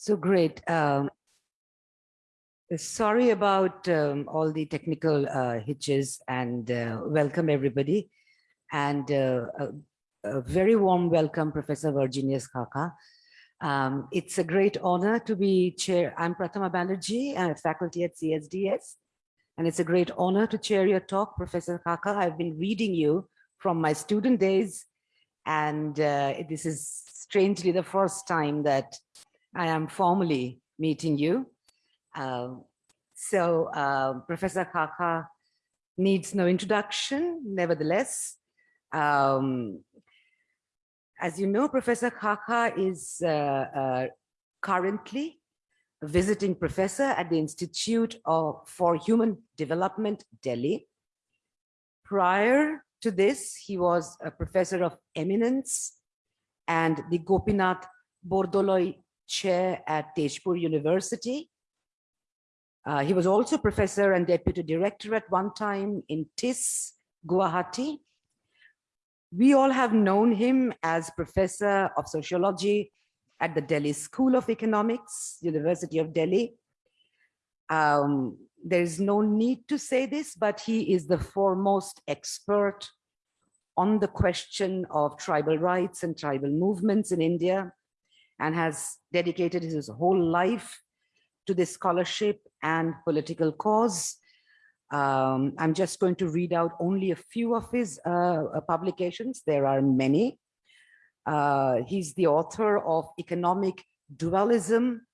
So great. Um, sorry about um, all the technical uh, hitches and uh, welcome everybody. And uh, a, a, very warm welcome, Professor Virginius Xaxa. Um, it's a great honor to be chair. I'm Prathama Banerjee, I'm faculty at CSDS. And it's a great honor to chair your talk, Professor Xaxa. I've been reading you from my student days. And uh, this is strangely the first time that I am formally meeting you. Uh, so uh, Professor Xaxa needs no introduction, nevertheless. Um, as you know, Professor Xaxa is uh, uh, currently a visiting professor at the Institute of, for Human Development, Delhi. Prior to this, he was a professor of eminence and the Gopinath Bordoloi chair at Tezpur University. Uh, he was also professor and deputy director at one time in TISS, Guwahati. We all have known him as professor of sociology at the Delhi School of Economics, University of Delhi. Um, there is no need to say this, but he is the foremost expert on the question of tribal rights and tribal movements in India and has dedicated his whole life to this scholarship and political cause. Um, I'm just going to read out only a few of his uh, uh, publications. There are many. Uh, he's the author of Economic Dualism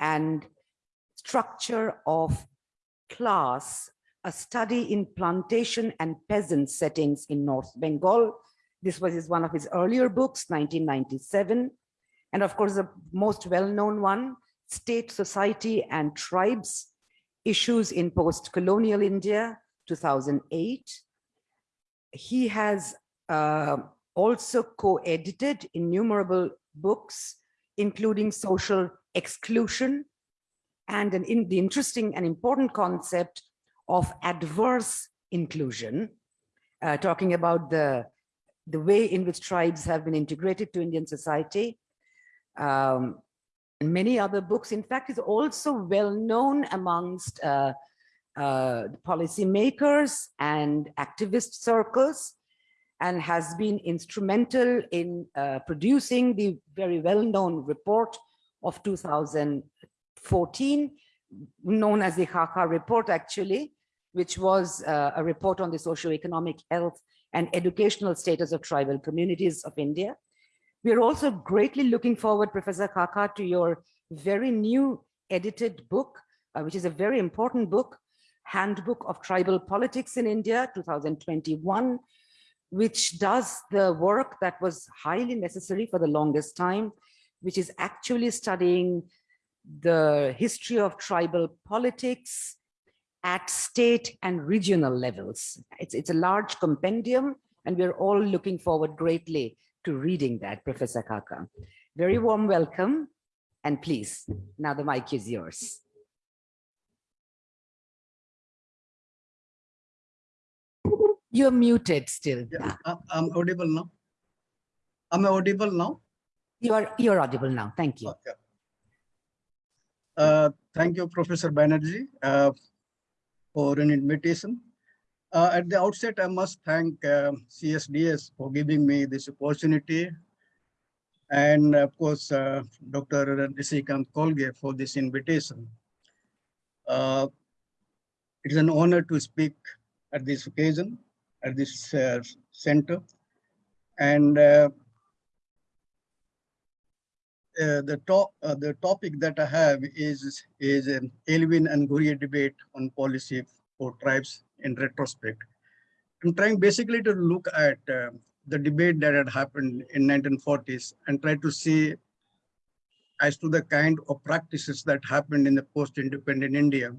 and Structure of Class, a study in plantation and peasant settings in North Bengal. This was his, one of his earlier books, 1997. And of course, the most well-known one, State, Society and Tribes, Issues in Post-Colonial India, 2008. He has uh, also co-edited innumerable books, including Social Exclusion and an in the interesting and important concept of adverse inclusion, uh, talking about the, the way in which tribes have been integrated to Indian society um, and many other books. In fact, is also well known amongst uh, uh, policymakers and activist circles and has been instrumental in uh, producing the very well-known report of 2014, known as the Xaxa report actually, which was uh, a report on the socio-economic health and educational status of tribal communities of India. We are also greatly looking forward, Professor Xaxa, to your very new edited book, uh, which is a very important book, Handbook of Tribal Politics in India, 2021, which does the work that was highly necessary for the longest time, which is actually studying the history of tribal politics at state and regional levels. It's, it's a large compendium, and we're all looking forward greatly to reading that, Professor Xaxa. Very warm welcome, and please, now the mic is yours. You're muted still. Yeah, I'm audible now. I'm audible now. You are you're audible now. Thank you. Okay. Uh, thank you, Professor Banerjee, uh, for an invitation. Uh, at the outset, I must thank uh, CSDS for giving me this opportunity. And of course, uh, Dr. Nishikant Kolge for this invitation. Uh, it is an honor to speak at this occasion, at this uh, center. And uh, the, top, the topic that I have is, is an Elwin and Ghurye debate on policy for tribes in retrospect. I'm trying basically to look at uh, the debate that had happened in 1940s and try to see as to the kind of practices that happened in the post-independent India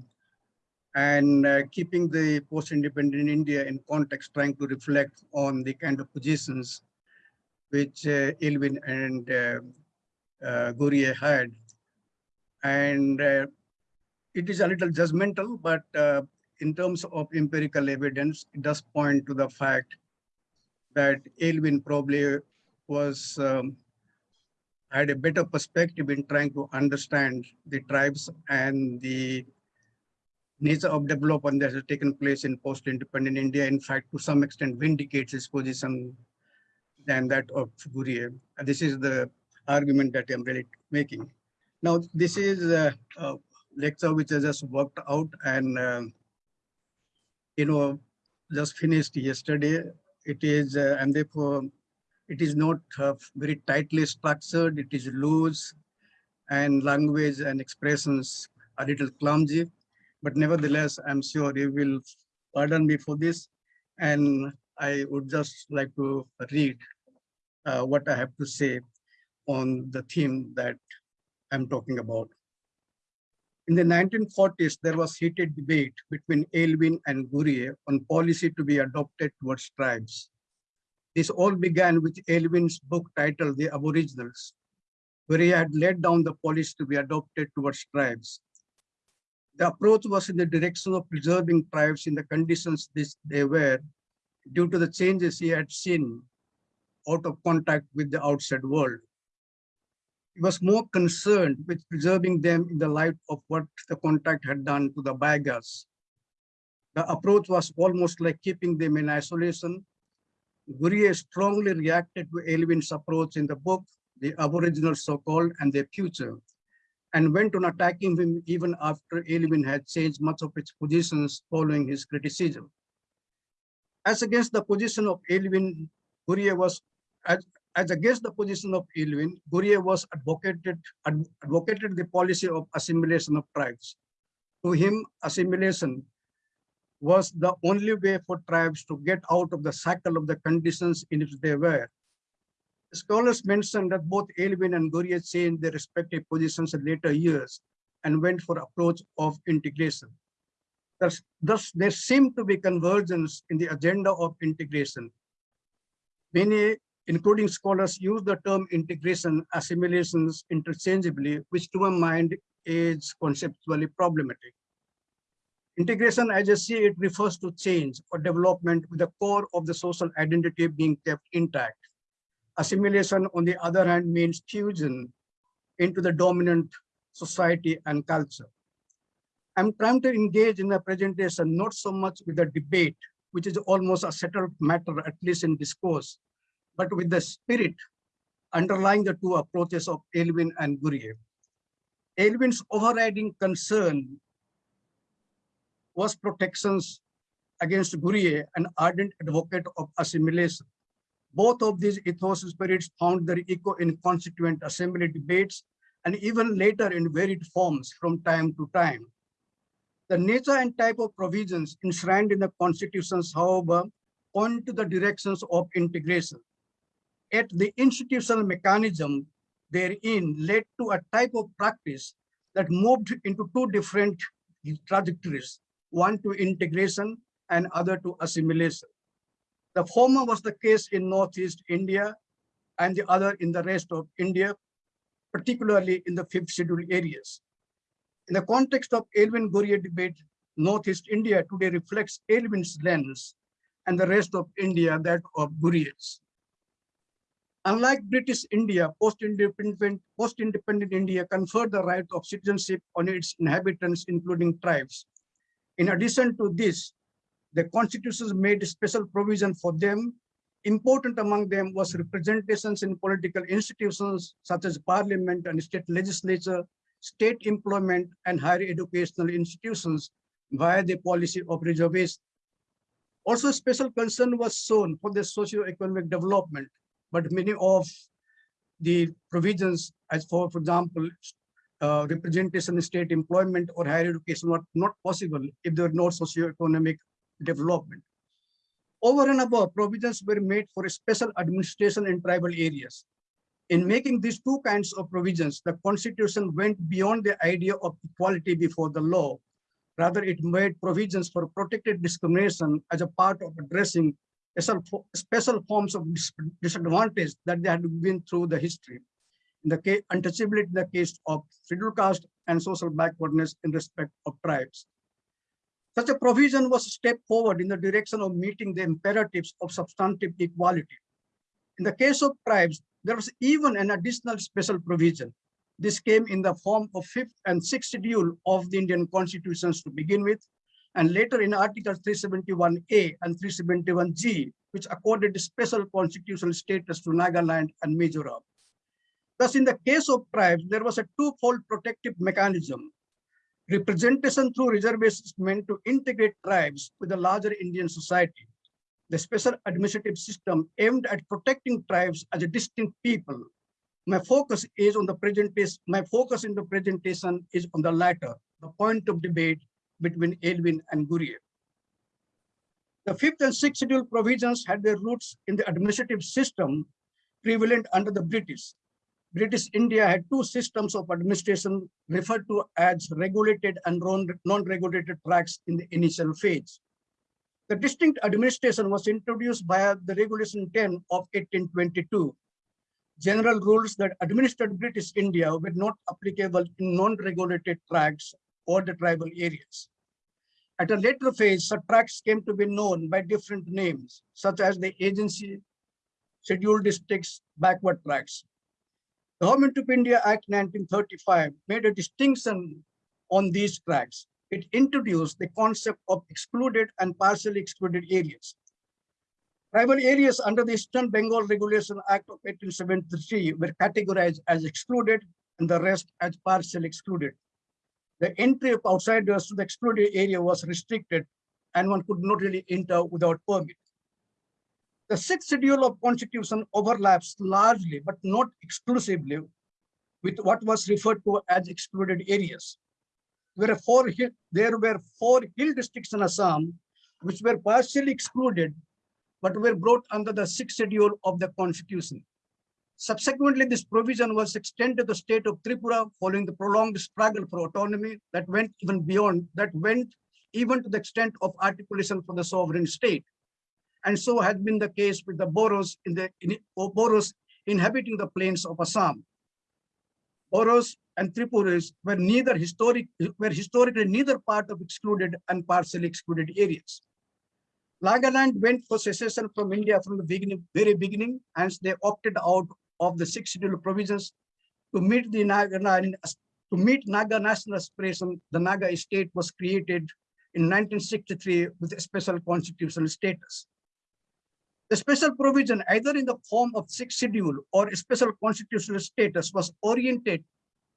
and uh, keeping the post-independent India in context, trying to reflect on the kind of positions which uh, Elwin and uh, uh, Ghurye had. And uh, it is a little judgmental, but uh, in terms of empirical evidence, it does point to the fact that Elwin probably was um, had a better perspective in trying to understand the tribes and the nature of development that has taken place in post-independent India, in fact, to some extent vindicates his position than that of Ghurye. This is the argument that I'm really making. Now, this is a, a lecture which I just worked out and, uh, you know, just finished yesterday. It is, uh, and therefore, it is not uh, very tightly structured. It is loose and language and expressions are a little clumsy. But nevertheless, I'm sure you will pardon me for this. And I would just like to read uh, what I have to say on the theme that I'm talking about. In the 1940s, there was heated debate between Elwin and Ghurye on policy to be adopted towards tribes. This all began with Elwin's book titled The Aboriginals, where he had laid down the policy to be adopted towards tribes. The approach was in the direction of preserving tribes in the conditions this, they were due to the changes he had seen out of contact with the outside world. Was more concerned with preserving them in the light of what the contact had done to the Baigas. The approach was almost like keeping them in isolation. Ghurye strongly reacted to Elwin's approach in the book, The Aboriginals So-Called and Their Future, and went on attacking him even after Elwin had changed much of its positions following his criticism. As against the position of Elwin, Ghurye was as, as against the position of Elwin, Ghurye was advocated, ad, advocated the policy of assimilation of tribes. To him, assimilation was the only way for tribes to get out of the cycle of the conditions in which they were. Scholars mention that both Elwin and Ghurye changed their respective positions in later years and went for approach of integration. Thus, thus, there seemed to be convergence in the agenda of integration. Many including scholars use the term integration assimilations interchangeably, which to my mind is conceptually problematic. Integration, as I see it, refers to change or development with the core of the social identity being kept intact. Assimilation, on the other hand, means fusion into the dominant society and culture. I'm trying to engage in the presentation not so much with the debate, which is almost a settled matter, at least in discourse, but with the spirit underlying the two approaches of Elwin and Ghurye. Elwin's overriding concern was protections against Ghurye, an ardent advocate of assimilation. Both of these ethos spirits found their echo in constituent assembly debates and even later in varied forms from time to time. The nature and type of provisions enshrined in the constitutions, however, point to the directions of integration at the institutional mechanism therein led to a type of practice that moved into two different trajectories, one to integration and other to assimilation. The former was the case in Northeast India and the other in the rest of India, particularly in the fifth schedule areas. In the context of Elwin Ghurye debate, Northeast India today reflects Elwin's lens and the rest of India that of Ghurye's. Unlike British India, post-independent post -independent India conferred the right of citizenship on its inhabitants, including tribes. In addition to this, the constitutions made special provision for them. Important among them was representations in political institutions such as parliament and state legislature, state employment and higher educational institutions via the policy of reservation. Also, special concern was shown for the socio-economic development but many of the provisions as for, for example, uh, representation in state employment or higher education were not possible if there were no socio-economic development. Over and above, provisions were made for special administration in tribal areas. In making these two kinds of provisions, the constitution went beyond the idea of equality before the law. Rather, it made provisions for protected discrimination as a part of addressing special, forms of disadvantage that they had been through the history. In the case, untouchability in the case of scheduled caste and social backwardness in respect of tribes. Such a provision was a step forward in the direction of meeting the imperatives of substantive equality. In the case of tribes, there was even an additional special provision. This came in the form of fifth and sixth schedule of the Indian constitutions to begin with, and later in Article 371A and 371G, which accorded special constitutional status to Nagaland and Mizoram. Thus, in the case of tribes, there was a twofold protective mechanism. Representation through reservations meant to integrate tribes with the larger Indian society. The special administrative system aimed at protecting tribes as a distinct people. My focus is on the presentation, my focus in the presentation is on the latter, the point of debate between Elwin and Ghurye. The fifth and sixth schedule provisions had their roots in the administrative system prevalent under the British. British India had two systems of administration referred to as regulated and non-regulated tracts in the initial phase. The distinct administration was introduced by the Regulation 10 of 1822. General rules that administered British India were not applicable in non-regulated tracts or the tribal areas. At a later phase, such tracts came to be known by different names, such as the agency, scheduled districts, backward tracts. The Government of India Act 1935 made a distinction on these tracts. It introduced the concept of excluded and partially excluded areas. Tribal areas under the Eastern Bengal Regulation Act of 1873 were categorized as excluded and the rest as partially excluded the entry of outsiders to the excluded area was restricted and one could not really enter without permit. The sixth schedule of constitution overlaps largely, but not exclusively, with what was referred to as excluded areas. Four hill, there were four hill districts in Assam, which were partially excluded, but were brought under the sixth schedule of the constitution. Subsequently, this provision was extended to the state of Tripura following the prolonged struggle for autonomy that went even beyond, that went even to the extent of articulation for the sovereign state. And so has been the case with the Boros in the in, oh, Boros inhabiting the plains of Assam. Boros and Tripuris were neither historic were historically neither part of excluded and partially excluded areas. Nagaland went for secession from India from the beginning, very beginning, and they opted out of the six schedule provisions to meet the Naga, to meet Naga national aspiration, the Naga state was created in 1963 with a special constitutional status. The special provision, either in the form of sixth schedule or special constitutional status, was oriented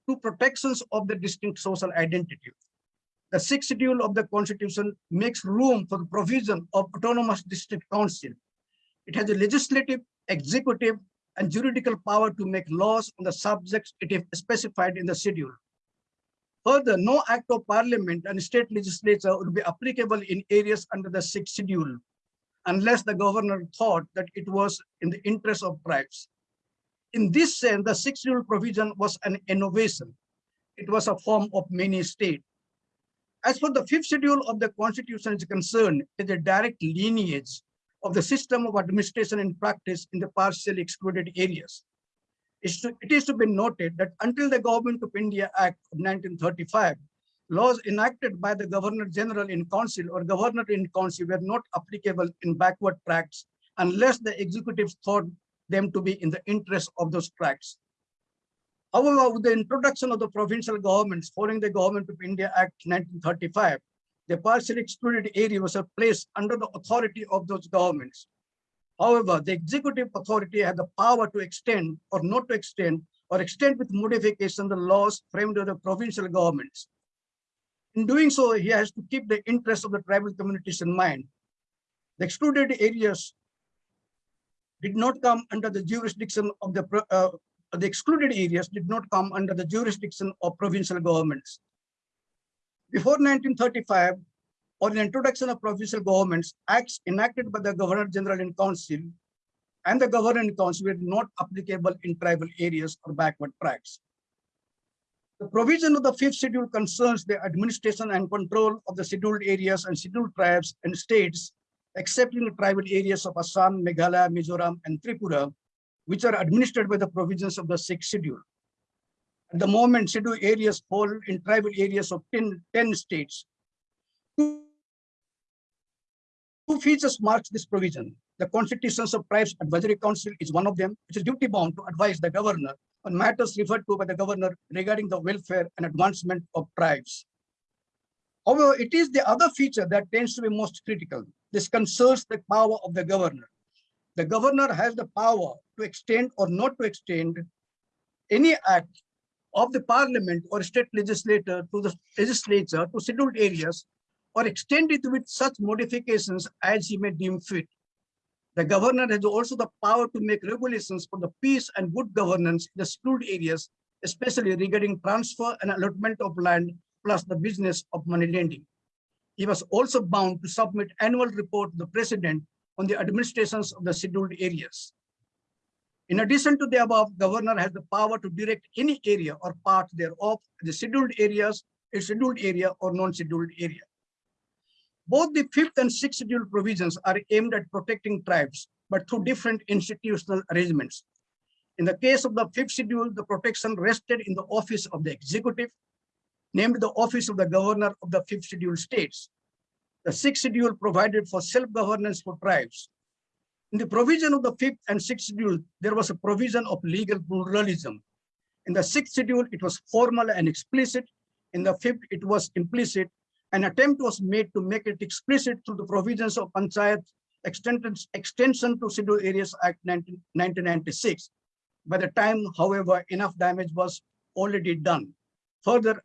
to protections of the distinct social identity. The sixth schedule of the constitution makes room for the provision of autonomous district council. It has a legislative, executive, and juridical power to make laws on the subjects it is specified in the schedule. Further, no act of parliament and state legislature would be applicable in areas under the sixth schedule unless the governor thought that it was in the interest of tribes. In this sense, the sixth schedule provision was an innovation. It was a form of mini state. As for the fifth schedule of the constitution is concerned, it is a direct lineage of the system of administration and practice in the partially excluded areas. It is to be noted that until the Government of India Act of 1935, laws enacted by the Governor General in Council or Governor in Council were not applicable in backward tracts unless the executive thought them to be in the interest of those tracts. However, with the introduction of the provincial governments following the Government of India Act 1935, the partially excluded area was placed under the authority of those governments. However, the executive authority had the power to extend or not to extend or extend with modification the laws framed by the provincial governments. In doing so, he has to keep the interests of the tribal communities in mind. The excluded areas did not come under the jurisdiction of the, uh, the excluded areas did not come under the jurisdiction of provincial governments. Before 1935, or the introduction of provincial governments, acts enacted by the Governor General in Council and the Governor in Council were not applicable in tribal areas or backward tracts. The provision of the fifth schedule concerns the administration and control of the scheduled areas and scheduled tribes and states, except in the tribal areas of Assam, Meghalaya, Mizoram, and Tripura, which are administered by the provisions of the sixth schedule. The moment, scheduled areas fall in tribal areas of 10, 10 states. Two features marks this provision. The Constitutions of Tribes Advisory Council is one of them, which is duty bound to advise the governor on matters referred to by the governor regarding the welfare and advancement of tribes. However, it is the other feature that tends to be most critical. This concerns the power of the governor. The governor has the power to extend or not to extend any act of the parliament or state legislator to the legislature to scheduled areas or extend it with such modifications as he may deem fit. The governor has also the power to make regulations for the peace and good governance in the scheduled areas, especially regarding transfer and allotment of land, plus the business of money lending. He was also bound to submit annual report to the president on the administrations of the scheduled areas. In addition to the above, governor has the power to direct any area or part thereof, the scheduled areas, a scheduled area or non-scheduled area. Both the fifth and sixth schedule provisions are aimed at protecting tribes, but through different institutional arrangements. In the case of the fifth schedule, the protection rested in the office of the executive, named the office of the governor of the fifth schedule states. The sixth schedule provided for self-governance for tribes. In the provision of the fifth and sixth schedule, there was a provision of legal pluralism. In the sixth schedule, it was formal and explicit. In the fifth, it was implicit an attempt was made to make it explicit through the provisions of Panchayat Extension to Scheduled Areas Act 19, 1996. By the time, however, enough damage was already done. Further,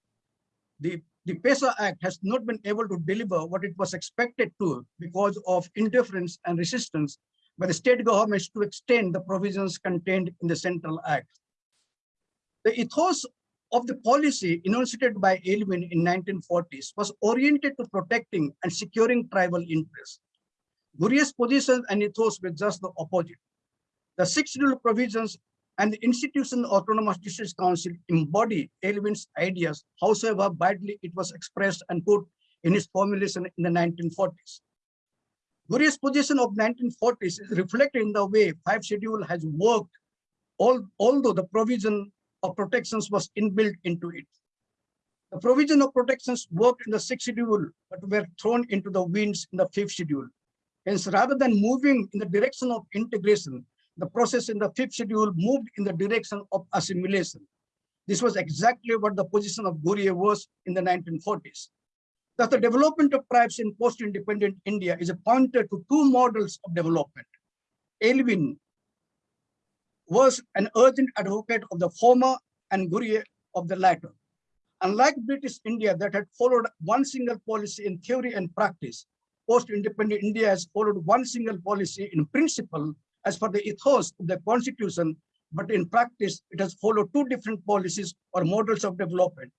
the, the PESA Act has not been able to deliver what it was expected to because of indifference and resistance by the state governments to extend the provisions contained in the Central Act. The ethos of the policy enunciated by Elwin in 1940s was oriented to protecting and securing tribal interests. Ghurye's position and ethos were just the opposite. The six rule provisions and the institution Autonomous Districts Council embody Elwin's ideas, however badly it was expressed and put in his formulation in the 1940s. Ghurye's position of 1940s is reflected in the way five schedule has worked, all, although the provision of protections was inbuilt into it. The provision of protections worked in the sixth schedule, but were thrown into the winds in the fifth schedule. Hence, rather than moving in the direction of integration, the process in the fifth schedule moved in the direction of assimilation. This was exactly what the position of Ghurye was in the 1940s. Thus, the development of tribes in post-independent India is a pointer to two models of development. Elwin was an urgent advocate of the former and Ghurye of the latter. Unlike British India that had followed one single policy in theory and practice, post-independent India has followed one single policy in principle as per the ethos of the constitution, but in practice, it has followed two different policies or models of development.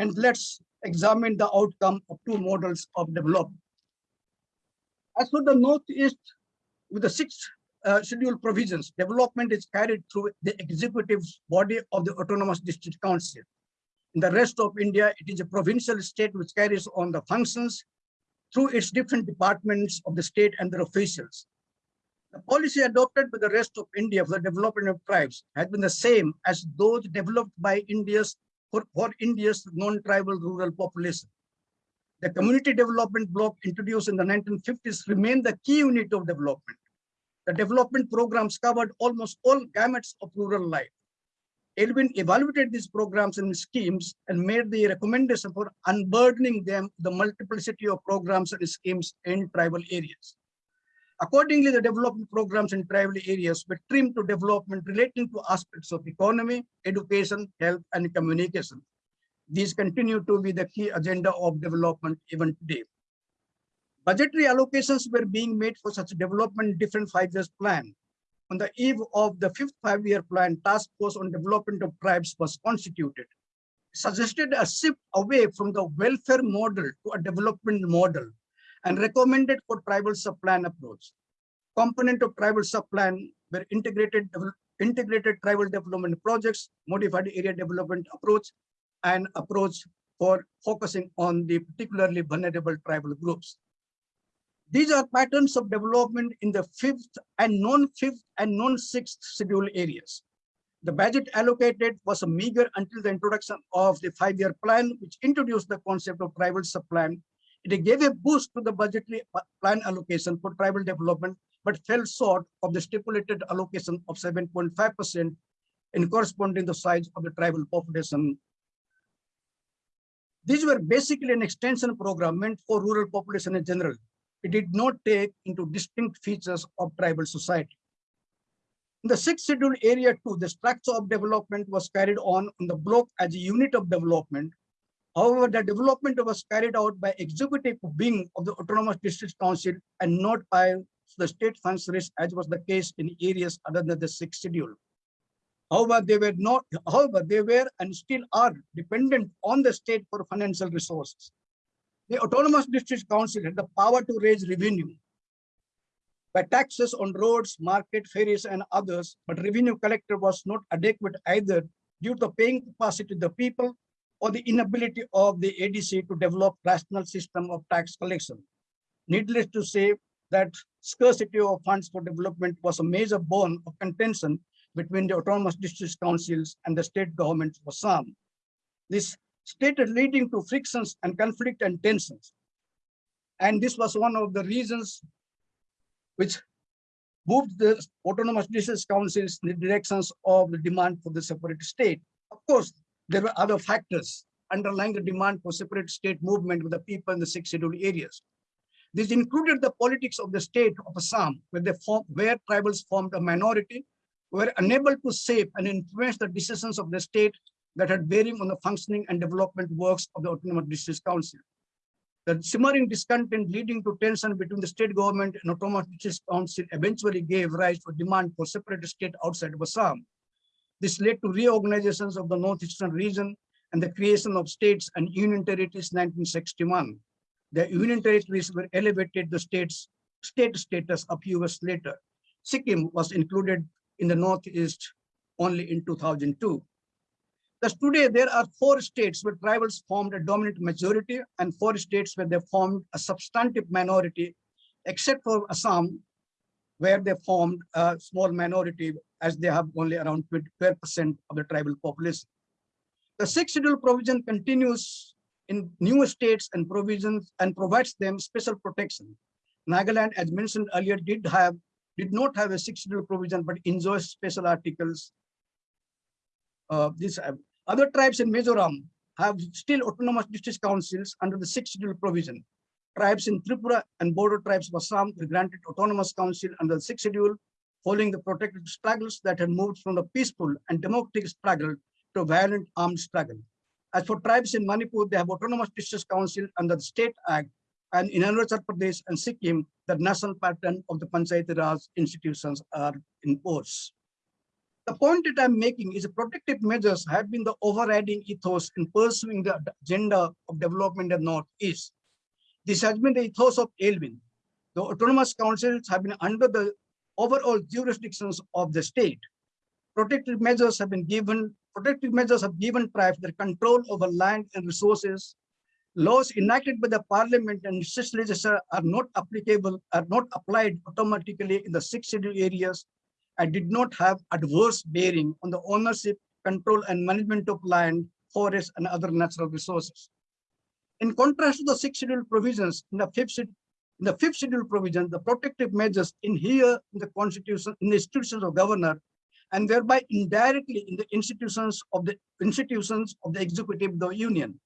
And let's examine the outcome of two models of development. As for the Northeast, with the six uh, provisions, development is carried through the executive body of the Autonomous District Council. In the rest of India, it is a provincial state which carries on the functions through its different departments of the state and their officials. The policy adopted by the rest of India for the development of tribes has been the same as those developed by India's for, for India's non-tribal rural population. The community development block introduced in the 1950s remained the key unit of development. The development programs covered almost all gamuts of rural life. Elwin evaluated these programs and schemes and made the recommendation for unburdening them the multiplicity of programs and schemes in tribal areas. Accordingly, the development programs in tribal areas were trimmed to development relating to aspects of economy, education, health, and communication. These continue to be the key agenda of development even today. Budgetary allocations were being made for such development different five years plan. On the eve of the fifth five-year plan, task force on development of tribes was constituted. Suggested a shift away from the welfare model to a development model and recommended for tribal sub-plan approach. Component of tribal sub-plan were integrated, integrated tribal development projects, modified area development approach, and approach for focusing on the particularly vulnerable tribal groups. These are patterns of development in the fifth and non-fifth and non-sixth schedule areas. The budget allocated was meager until the introduction of the five-year plan, which introduced the concept of tribal sub-plan It gave a boost to the budgetary plan allocation for tribal development, but fell short of the stipulated allocation of 7.5% in corresponding the size of the tribal population. These were basically an extension program meant for rural population in general. It did not take into distinct features of tribal society. In the sixth schedule area two, the structure of development was carried on in the block as a unit of development. However, the development was carried out by executive wing of the autonomous district council and not by the state functionaries as was the case in areas other than the sixth schedule. However, they were not, however, they were and still are dependent on the state for financial resources. The autonomous district council had the power to raise revenue by taxes on roads, market, ferries, and others, but revenue collector was not adequate either due to paying capacity of the people or the inability of the ADC to develop rational system of tax collection. Needless to say that scarcity of funds for development was a major bone of contention between the autonomous district councils and the state government for some. This stated leading to frictions and conflict and tensions. And this was one of the reasons which moved the autonomous district councils in the directions of the demand for the separate state. Of course, there were other factors underlying the demand for separate state movement with the people in the six scheduled areas. This included the politics of the state of Assam, where, they form, where tribals formed a minority, were unable to shape and influence the decisions of the state that had bearing on the functioning and development works of the Autonomous District Council. The simmering discontent leading to tension between the state government and Autonomous District Council eventually gave rise to demand for separate state outside of Assam. This led to reorganizations of the northeastern region and the creation of states and union territories in 1961. The union territories were elevated to states state status a few years later. Sikkim was included in the northeast only in 2002. Thus today there are four states where tribals formed a dominant majority and four states where they formed a substantive minority, except for Assam, where they formed a small minority as they have only around 12% of the tribal population. The sixth schedule provision continues in new states and provisions and provides them special protection. Nagaland, as mentioned earlier, did have did not have a sixth schedule provision, but enjoys special articles. Uh, this uh, other tribes in Mizoram have still autonomous district councils under the sixth schedule provision. Tribes in Tripura and border tribes of Assam were granted autonomous council under the sixth schedule, following the protected struggles that had moved from the peaceful and democratic struggle to violent armed struggle. As for tribes in Manipur, they have autonomous district council under the state act and in Arunachal Pradesh and Sikkim, the national pattern of the Panchayati Raj institutions are in force. The point that I'm making is protective measures have been the overriding ethos in pursuing the agenda of development in the Northeast. This has been the ethos of Elwin. The autonomous councils have been under the overall jurisdictions of the state. Protective measures have been given, protective measures have given tribes their control over land and resources. Laws enacted by the parliament and legislature are not applicable, are not applied automatically in the six areas and did not have adverse bearing on the ownership, control, and management of land, forests, and other natural resources. In contrast to the six scheduled provisions in the fifth, in the fifth schedule provision, the protective measures in here in the constitution, in the institutions of governor, and thereby indirectly in the institutions of the institutions of the executive of the union.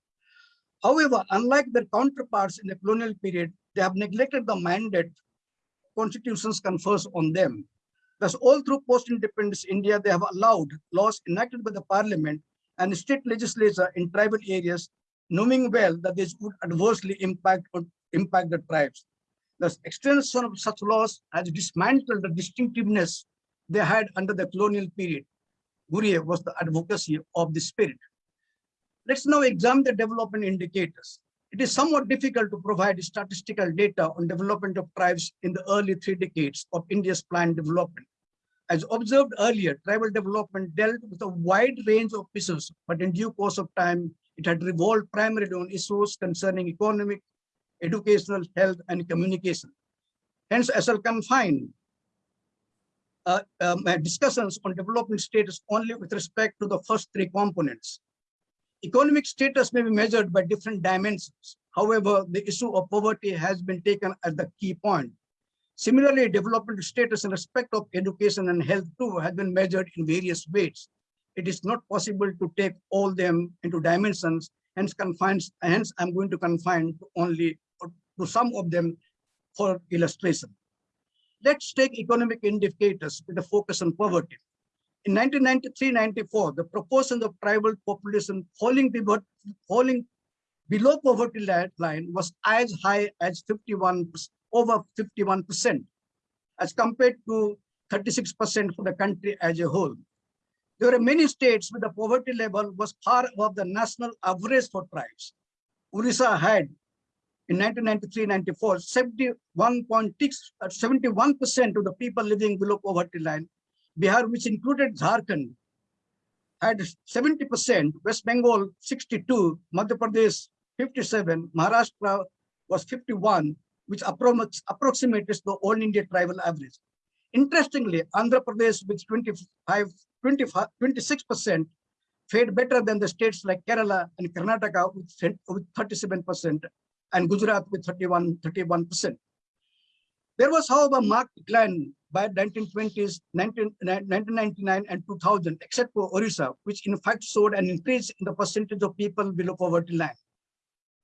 However, unlike their counterparts in the colonial period, they have neglected the mandate constitutions confers on them. Thus, all through post-independence India, they have allowed laws enacted by the parliament and state legislature in tribal areas, knowing well that this would adversely impact, impact the tribes. The extension of such laws has dismantled the distinctiveness they had under the colonial period. Ghurye was the advocacy of the spirit. Let's now examine the development indicators. It is somewhat difficult to provide statistical data on development of tribes in the early three decades of India's planned development. As observed earlier, tribal development dealt with a wide range of issues, but in due course of time, it had revolved primarily on issues concerning economic, educational, health, and communication. Hence, I shall confine uh, um, discussions on development status only with respect to the first three components. Economic status may be measured by different dimensions. However, the issue of poverty has been taken as the key point. Similarly, development status in respect of education and health too has been measured in various ways. It is not possible to take all them into dimensions, hence confines, hence I'm going to confine to only to some of them for illustration. Let's take economic indicators with a focus on poverty. In 1993-94, the proportion of tribal population falling, below, falling below poverty line was as high as 51, over 51%, as compared to 36% for the country as a whole. There are many states where the poverty level was far above the national average for tribes. Orissa had in 1993-94, 71.6, 71% of the people living below poverty line. Bihar, which included Jharkhand, had 70%, West Bengal 62, Madhya Pradesh 57, Maharashtra was 51, which approximates the all India tribal average. Interestingly, Andhra Pradesh with 25, 25 26% fared better than the states like Kerala and Karnataka with, with 37% and Gujarat with 31, 31%. There was, however, marked decline by 1920s, 19, 1999 and 2000, except for Orissa, which in fact showed an increase in the percentage of people below poverty line.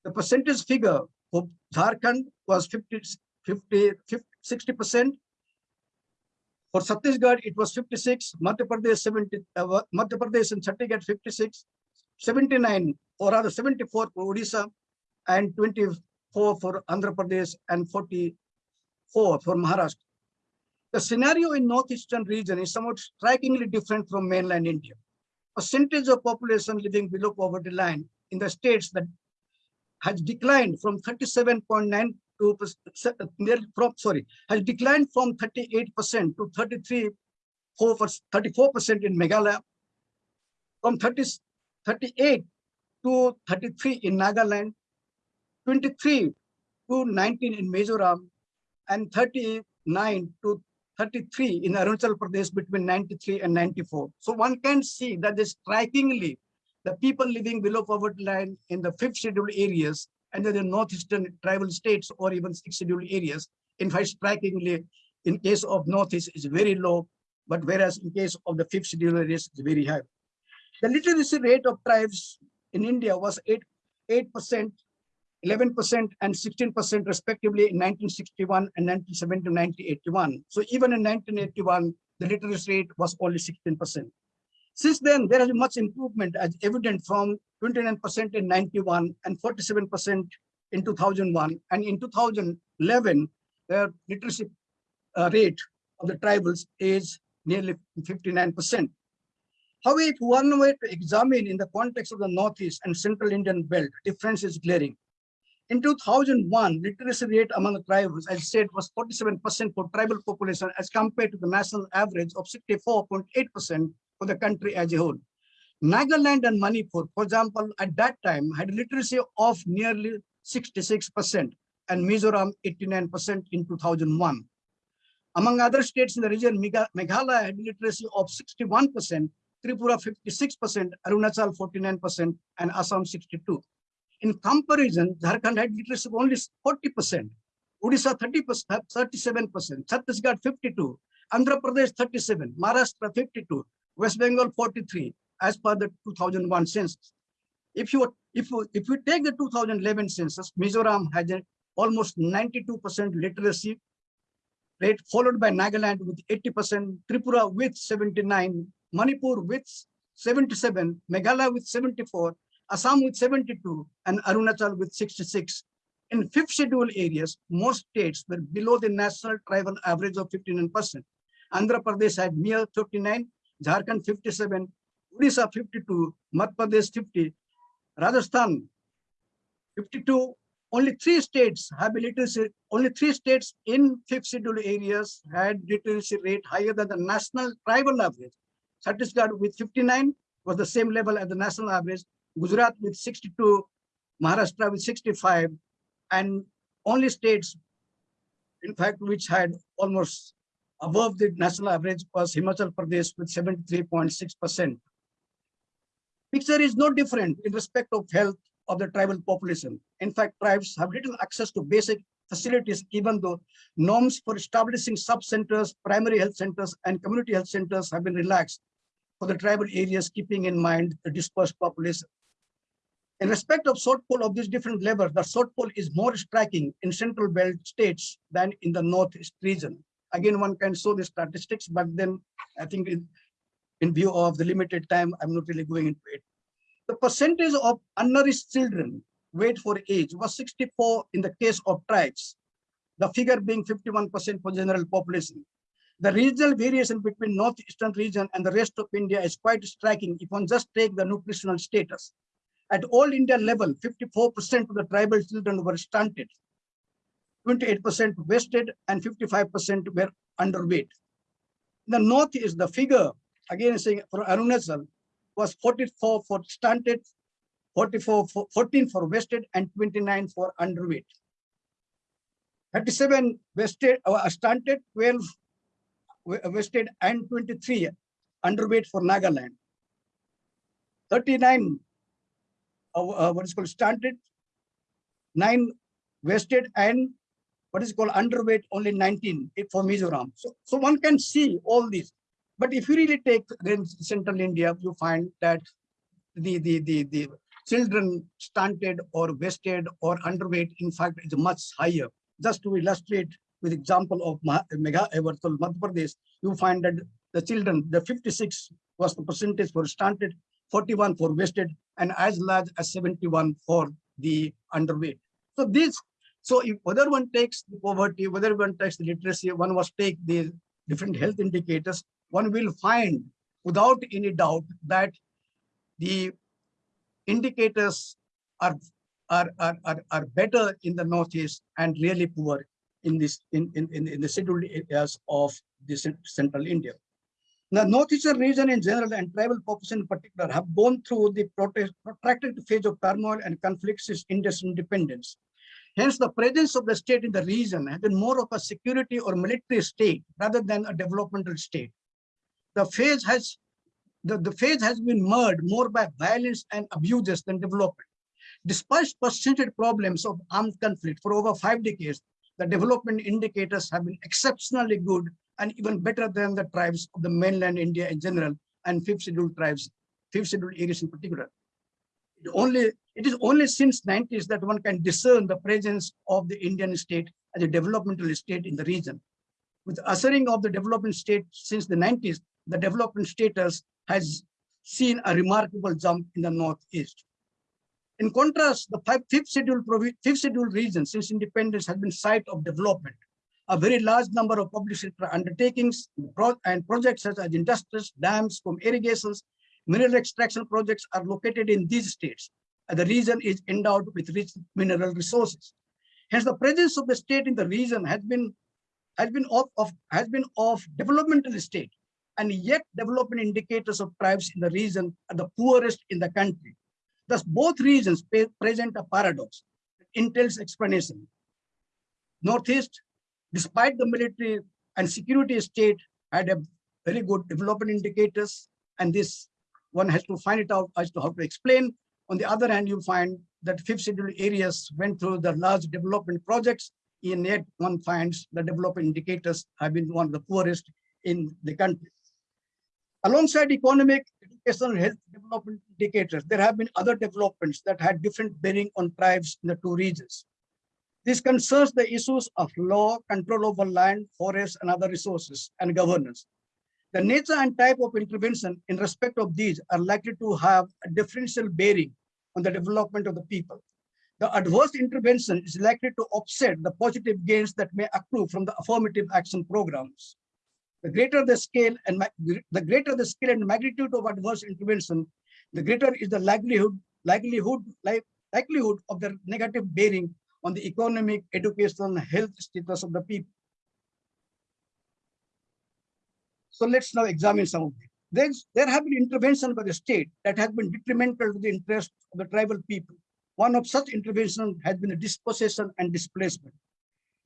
The percentage figure for Jharkhand was 50, 50, 50 60%. For Chhattisgarh, it was 56, Madhya Pradesh 70, uh, Madhya Pradesh and Chhattisgarh 56, 79, or rather 74 for Odisha, and 24 for Andhra Pradesh and 44 for Maharashtra. The scenario in northeastern region is somewhat strikingly different from mainland India. A percentage of population living below poverty line in the states that has declined from 37.9 from sorry has declined from 38 percent to 33 34 percent in Meghalaya, from 30, 38 to 33 in Nagaland, 23 to 19 in Mizoram and 39 to 33 in Arunachal Pradesh between 93 and 94. So one can see that strikingly the people living below poverty line in the fifth scheduled areas and then the northeastern tribal states or even sixth scheduled areas, in fact, strikingly in case of northeast is very low, but whereas in case of the fifth scheduled areas is very high. The literacy rate of tribes in India was 8, 8% 11% and 16% respectively in 1961 and 1970 1981. So even in 1981, the literacy rate was only 16%. Since then, there has been much improvement as evident from 29% in 91 and 47% in 2001. And in 2011, the literacy uh, rate of the tribals is nearly 59%. However, if one were to examine in the context of the Northeast and Central Indian belt, difference is glaring. In 2001, literacy rate among the tribals, as I said, was 47% for tribal population as compared to the national average of 64.8% for the country as a whole. Nagaland and Manipur, for example, at that time had literacy of nearly 66% and Mizoram 89% in 2001. Among other states in the region, Meghalaya had literacy of 61%, Tripura 56%, Arunachal 49%, and Assam 62. In comparison, Jharkhand had literacy of only 40%, Odisha 30 37%, Chhattisgarh 52, Andhra Pradesh 37, Maharashtra 52, West Bengal 43, as per the 2001 census. If you if you, if you take the 2011 census, Mizoram has an almost 92% literacy rate, followed by Nagaland with 80%, Tripura with 79, Manipur with 77, Meghalaya with 74, Assam with 72, and Arunachal with 66. In fifth schedule areas, most states were below the national tribal average of 59%. Andhra Pradesh had mere 59, Jharkhand 57, Odisha 52, Madhya Pradesh 50, Rajasthan 52. Only three states have literacy, only three states in fifth schedule areas had literacy rate higher than the national tribal average. Chhattisgarh with 59 was the same level as the national average. Gujarat with 62, Maharashtra with 65, and only states, in fact, which had almost above the national average was Himachal Pradesh with 73.6%. Picture is no different in respect of health of the tribal population. In fact, tribes have little access to basic facilities, even though norms for establishing sub-centers, primary health centers, and community health centers have been relaxed for the tribal areas, keeping in mind the dispersed population. In respect of shortfall of these different levels, the shortfall is more striking in central belt states than in the northeast region. Again, one can show the statistics, but then I think in, in view of the limited time, I'm not really going into it. The percentage of undernourished children weight for age was 64 in the case of tribes, the figure being 51% for general population. The regional variation between northeastern region and the rest of India is quite striking if one just take the nutritional status. At all India level, 54% of the tribal children were stunted, 28% wasted, and 55% were underweight. The north is the figure, again saying for Arunachal, was 44 for stunted, 44 for 14 for wasted, and 29 for underweight. 37 wasted, uh, stunted, 12 wa- wasted, and 23 underweight for Nagaland. 39 uh, uh, what is called stunted, nine wasted, and what is called underweight, only 19 for Mizoram. So, so one can see all these. But if you really take then central India, you find that the, the, the, the children stunted or wasted or underweight, in fact, is much higher. Just to illustrate with example of Megha Everthal, Madhya Pradesh, you find that the children, the 56 was the percentage for stunted, 41 for wasted, and as large as 71 for the underweight. So this, so if whether one takes the poverty, whether one takes the literacy, one must take the different health indicators, one will find without any doubt that the indicators are are, are, are, are better in the northeast and really poor in this in, in, in, the scheduled areas of the central India. The northeastern region in general and tribal population in particular have gone through the protracted phase of turmoil and conflicts since India's independence. Hence, the presence of the state in the region has been more of a security or military state rather than a developmental state. The phase has the, the phase has been marred more by violence and abuses than development. Despite persistent problems of armed conflict for over five decades, the development indicators have been exceptionally good and even better than the tribes of the mainland India in general and fifth scheduled tribes, fifth scheduled areas in particular. It only it is only since 90s that one can discern the presence of the Indian state as a developmental state in the region. With the ushering of the development state since the 90s, the development status has seen a remarkable jump in the northeast. In contrast, the five, fifth scheduled provi- fifth scheduled region since independence has been site of development. A very large number of public sector undertakings and projects such as industries, dams, from irrigations, mineral extraction projects are located in these states. The region is endowed with rich mineral resources. Hence, the presence of the state in the region has been has been of, of has been of developmental state, and yet development indicators of tribes in the region are the poorest in the country. Thus, both regions present a paradox entails explanation. Northeast, despite the military and security state, had a very good development indicators, and this one has to find it out as to how to explain. On the other hand, you find that fifth scheduled areas went through the large development projects, and yet one finds the development indicators have been one of the poorest in the country. Alongside economic, educational, health development indicators, there have been other developments that had different bearing on tribes in the two regions. This concerns the issues of law, control over land, forests, and other resources, and governance. The nature and type of intervention in respect of these are likely to have a differential bearing on the development of the people. The adverse intervention is likely to offset the positive gains that may accrue from the affirmative action programs. The greater the scale and the greater the scale and magnitude of adverse intervention, the greater is the likelihood likelihood like, likelihood of the negative bearing on the economic, educational, health status of the people. So let's now examine some of them. There's, there have been interventions by the state that has been detrimental to the interest of the tribal people. One of such interventions has been the dispossession and displacement.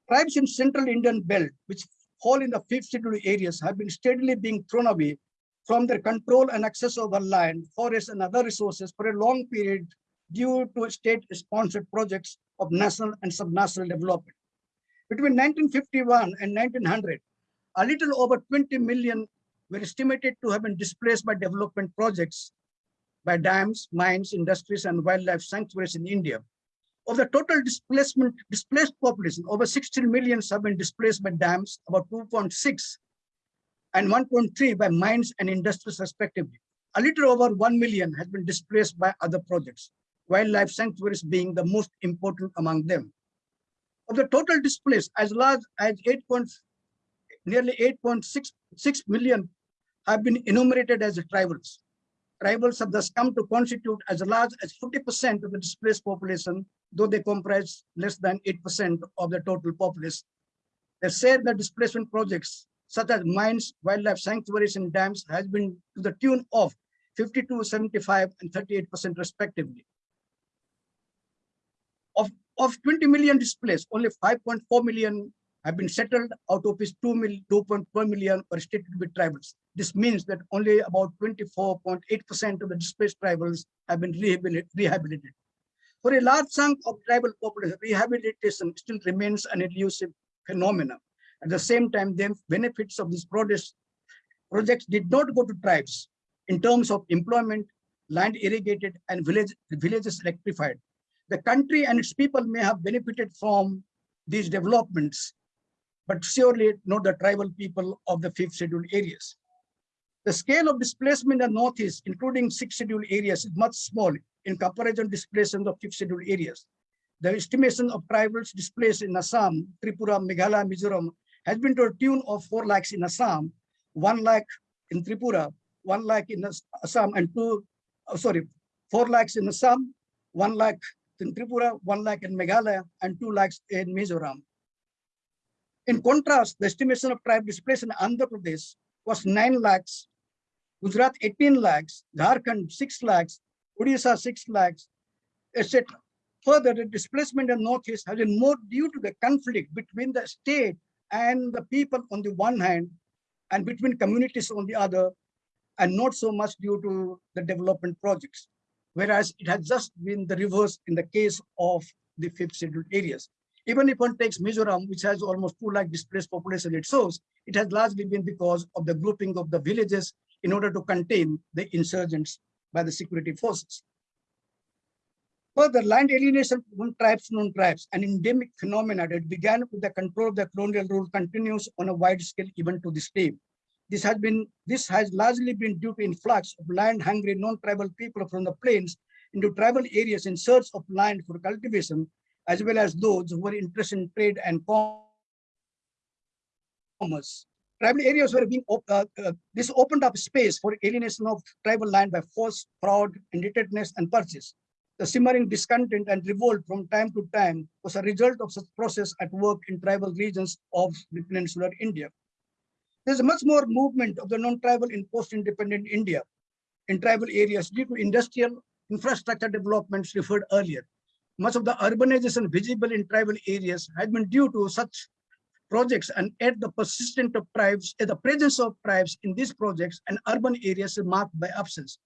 Tribes in central Indian belt, which fall in the fifth scheduled areas, have been steadily being thrown away from their control and access over land, forests, and other resources for a long period due to state-sponsored projects of national and subnational development. Between 1951 and 1900, a little over 20 million were estimated to have been displaced by development projects by dams, mines, industries, and wildlife sanctuaries in India. Of the total displacement, displaced population, over 16 million have been displaced by dams, about 2.6 and 1.3 by mines and industries respectively. A little over 1 million has been displaced by other projects, wildlife sanctuaries being the most important among them. Of the total displaced, as large as 8. nearly 8.66 million have been enumerated as tribals. Tribals have thus come to constitute as large as 40% of the displaced population, though they comprise less than 8% of the total populace. They said that displacement projects such as mines, wildlife sanctuaries, and dams has been to the tune of 52, 75, and 38% respectively. Of, of 20 million displaced, only 5.4 million have been settled out of which 2 million, 2.4 million are restricted with tribals. This means that only about 24.8% of the displaced tribals have been rehabilitated. For a large chunk of tribal population, rehabilitation still remains an elusive phenomenon. At the same time, the benefits of these projects, did not go to tribes in terms of employment, land irrigated, and village, villages electrified. The country and its people may have benefited from these developments, but surely not the tribal people of the fifth scheduled areas. The scale of displacement in the Northeast, including six scheduled areas, is much small in comparison displacement of fifth scheduled areas. The estimation of tribals displaced in Assam, Tripura, Meghalaya, Mizoram has been to a tune of 4 lakhs in Assam, 1 lakh in Tripura, 1 lakh in Assam, and 2, oh, sorry, 4 lakhs in Assam, 1 lakh in Tripura, 1 lakh in Meghalaya, and 2 lakhs in Mizoram. In contrast, the estimation of tribe displaced in Andhra Pradesh was 9 lakhs, Gujarat 18 lakhs, Jharkhand 6 lakhs, Odisha 6 lakhs, etc. Further, the displacement in Northeast has been more due to the conflict between the state and the people on the one hand, and between communities on the other, and not so much due to the development projects. Whereas it has just been the reverse in the case of the fifth scheduled areas. Even if one takes Mizoram, which has almost 2 lakh displaced population it shows, it has largely been because of the grouping of the villages in order to contain the insurgents by the security forces. Further, land alienation from tribes non-tribes, an endemic phenomenon that began with the control of the colonial rule continues on a wide scale even to this day. This has been this has largely been due to influx of land-hungry non-tribal people from the plains into tribal areas in search of land for cultivation as well as those who were interested in trade and commerce. Tribal areas were being, uh, uh, this opened up space for alienation of tribal land by force, fraud, indebtedness, and purchase. The simmering discontent and revolt from time to time was a result of such process at work in tribal regions of the peninsular India. There's much more movement of the non-tribal in post-independent India in tribal areas due to industrial infrastructure developments referred earlier much of the urbanization visible in tribal areas has been due to such projects and at the persistent of tribes, the presence of tribes in these projects and urban areas is marked by absence.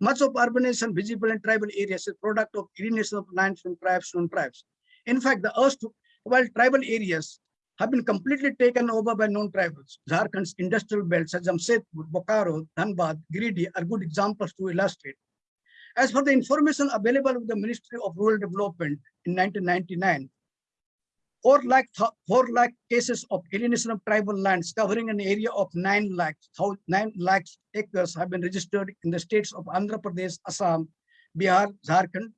Much of urbanization visible in tribal areas is product of alienation of land from tribes to tribes. In fact, the earth, while tribal areas have been completely taken over by non-tribals. Jharkhand's industrial belts, such as Jamshedpur, Bokaro, Dhanbad, Giridih are good examples to illustrate. As for the information available with the Ministry of Rural Development in 1999, 4 lakh, 4 lakh cases of alienation of tribal lands covering an area of 9 lakh, 9 lakh acres have been registered in the states of Andhra Pradesh, Assam, Bihar, Jharkhand,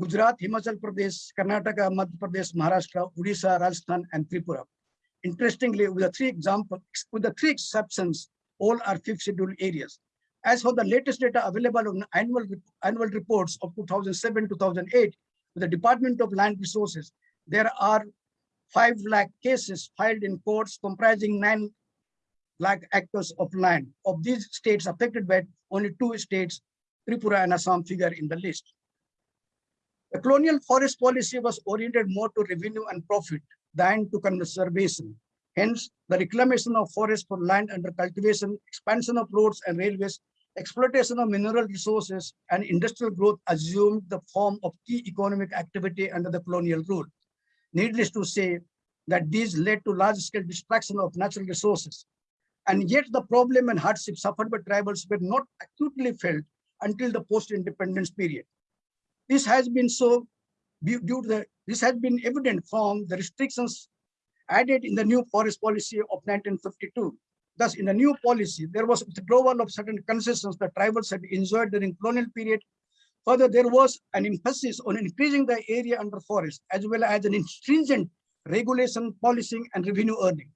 Gujarat, Himachal Pradesh, Karnataka, Madhya Pradesh, Maharashtra, Odisha, Rajasthan, and Tripura. Interestingly, with the three examples, with the three exceptions, all are fifth scheduled areas. As for the latest data available on annual, annual reports of 2007-2008 with the Department of Land Resources, there are 5 lakh cases filed in courts comprising 9 lakh acres of land. Of these states affected by only two states, Tripura and Assam figure in the list. The colonial forest policy was oriented more to revenue and profit than to conservation. Hence, the reclamation of forests for land under cultivation, expansion of roads and railways exploitation of mineral resources and industrial growth assumed the form of key economic activity under the colonial rule. Needless to say that these led to large-scale destruction of natural resources. And yet the problem and hardship suffered by tribals were not acutely felt until the post-independence period. This has been so due to the, this has been evident from the restrictions added in the new forest policy of 1952. Thus, in the new policy, there was withdrawal of certain concessions that tribals had enjoyed during colonial period. Further, there was an emphasis on increasing the area under forest, as well as an stringent regulation, policing, and revenue earning.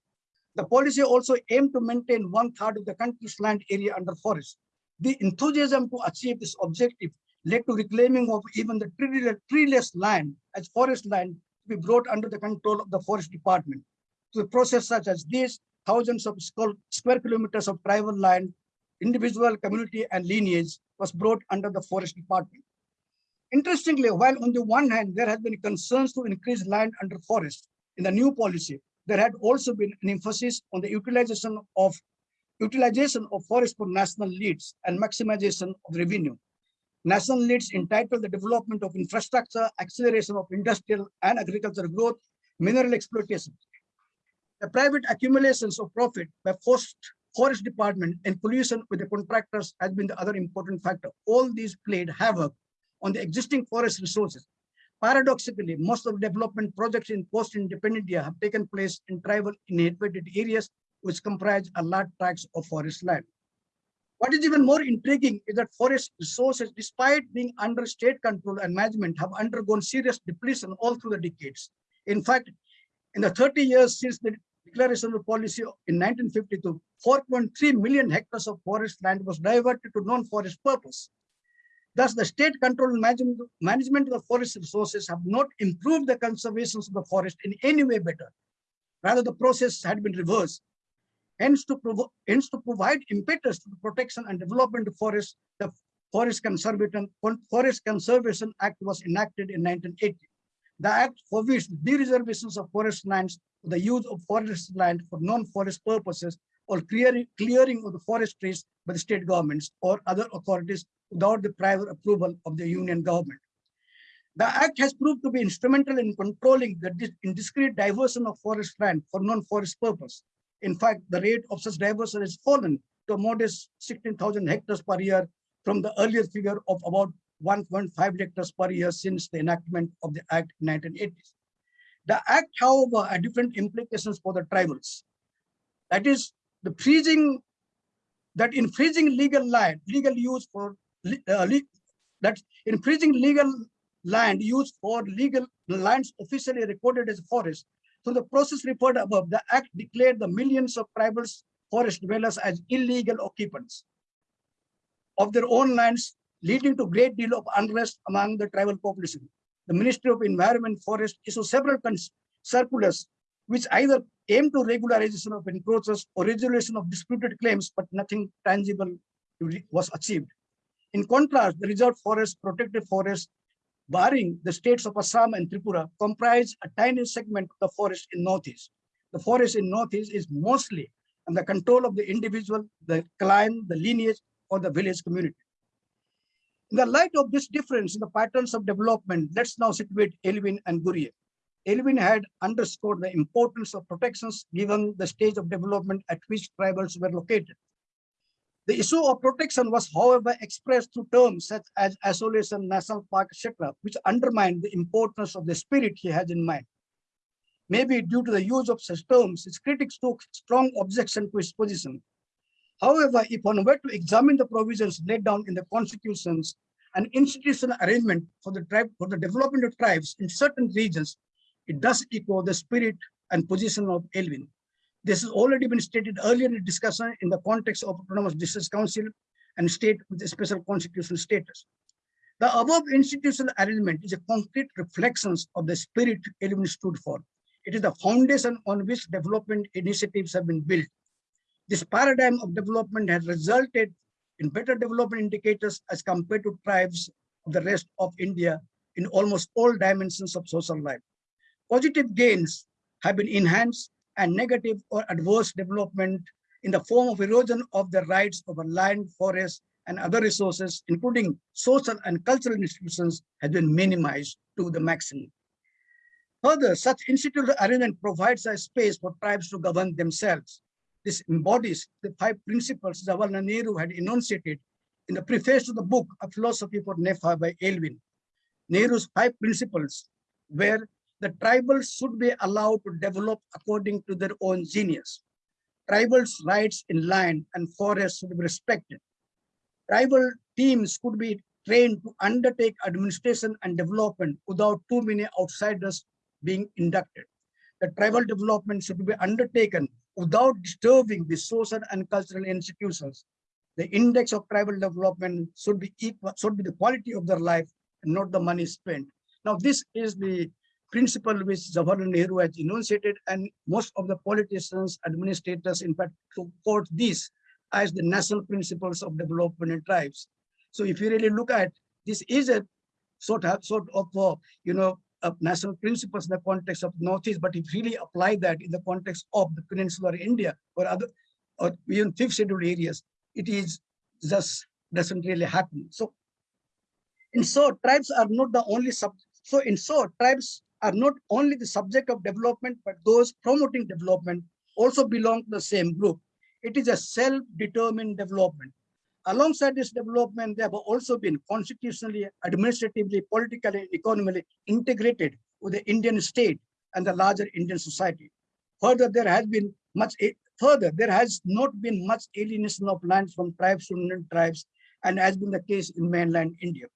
The policy also aimed to maintain one third of the country's land area under forest. The enthusiasm to achieve this objective led to reclaiming of even the treeless land as forest land to be brought under the control of the forest department. To a process such as this, thousands of square kilometers of tribal land, individual, community, and lineage was brought under the forest department. Interestingly, while on the one hand, there has been concerns to increase land under forest in the new policy, there had also been an emphasis on the utilization of utilization of forest for national needs and maximization of revenue. National needs entitled the development of infrastructure, acceleration of industrial and agricultural growth, mineral exploitation. The private accumulations of profit by forest, forest department and collusion with the contractors has been the other important factor. All these played havoc on the existing forest resources. Paradoxically, most of the development projects in post-independent India have taken place in tribal inhabited areas which comprise a large tracts of forest land. What is even more intriguing is that forest resources, despite being under state control and management, have undergone serious depletion all through the decades. In fact, in the 30 years since the declaration of policy in 1952, 4.3 million hectares of forest land was diverted to non-forest purpose. Thus, the state control management of the forest resources have not improved the conservation of the forest in any way better. Rather, the process had been reversed. Hence to, hence, to provide impetus to the protection and development of forests, the Forest Conservation, Forest Conservation Act was enacted in 1980. The act forbids the reservations of forest lands the use of forest land for non-forest purposes or clearing, clearing of the forest trees by the state governments or other authorities without the prior approval of the union government. The act has proved to be instrumental in controlling the indiscreet diversion of forest land for non-forest purpose. In fact, the rate of such diversion has fallen to a modest 16,000 hectares per year from the earlier figure of about 1.5 hectares per year since the enactment of the Act in 1980s. The Act, however, had different implications for the tribals. That is, the freezing, that in freezing legal land, legal use for, uh, that in freezing legal land used for legal lands officially recorded as forest so the process referred above, the act declared the millions of tribals forest dwellers as illegal occupants of their own lands, leading to great deal of unrest among the tribal population. The Ministry of Environment Forest issued several circulars which either aim to regularization of encroachers or resolution of disputed claims, but nothing tangible was achieved. In contrast, the reserve forest, protected forest, barring the states of Assam and Tripura, comprise a tiny segment of the forest in Northeast. The forest in Northeast is mostly under control of the individual, the clan, the lineage, or the village community. In the light of this difference in the patterns of development, let's now situate Elwin and Ghurye. Elwin had underscored the importance of protections given the stage of development at which tribals were located. The issue of protection was, however, expressed through terms such as isolation, national park, etc., which undermined the importance of the spirit he has in mind. Maybe due to the use of such terms, his critics took strong objection to his position. However, if one were to examine the provisions laid down in the constitutions and institutional arrangement for the tribe for the development of tribes in certain regions, it does echo the spirit and position of Elwin. This has already been stated earlier in the discussion in the context of Autonomous District Council and state with a special constitutional status. The above institutional arrangement is a concrete reflection of the spirit Elwin stood for. It is the foundation on which development initiatives have been built. This paradigm of development has resulted in better development indicators as compared to tribes of the rest of India in almost all dimensions of social life. Positive gains have been enhanced and negative or adverse development in the form of erosion of the rights of land, forest, and other resources, including social and cultural institutions, has been minimized to the maximum. Further, such institutional arrangement provides a space for tribes to govern themselves. This embodies the five principles Jawaharlal Nehru had enunciated in the preface to the book, A Philosophy for NEFA by Elwin. Nehru's five principles were the tribals should be allowed to develop according to their own genius. Tribals' rights in land and forest should be respected. Tribal teams could be trained to undertake administration and development without too many outsiders being inducted. The tribal development should be undertaken without disturbing the social and cultural institutions. The index of tribal development should be equal, should be the quality of their life and not the money spent. Now, this is the principle which Jawaharlal Nehru has enunciated, and most of the politicians, administrators, in fact, support this as the national principles of development in tribes. So, if you really look at this, is a sort of sort of uh, you know of national principles in the context of Northeast, but if really apply that in the context of the peninsular India or other or even fifth scheduled areas, it is just doesn't really happen. So in short, tribes are not the only sub. So in short, tribes are not only the subject of development, but those promoting development also belong to the same group. It is a self-determined development. Alongside this development, they have also been constitutionally, administratively, politically, economically integrated with the Indian state and the larger Indian society. Further, there has been much eh, further, there has not been much alienation of lands from tribes to non-tribes, and has been the case in mainland India.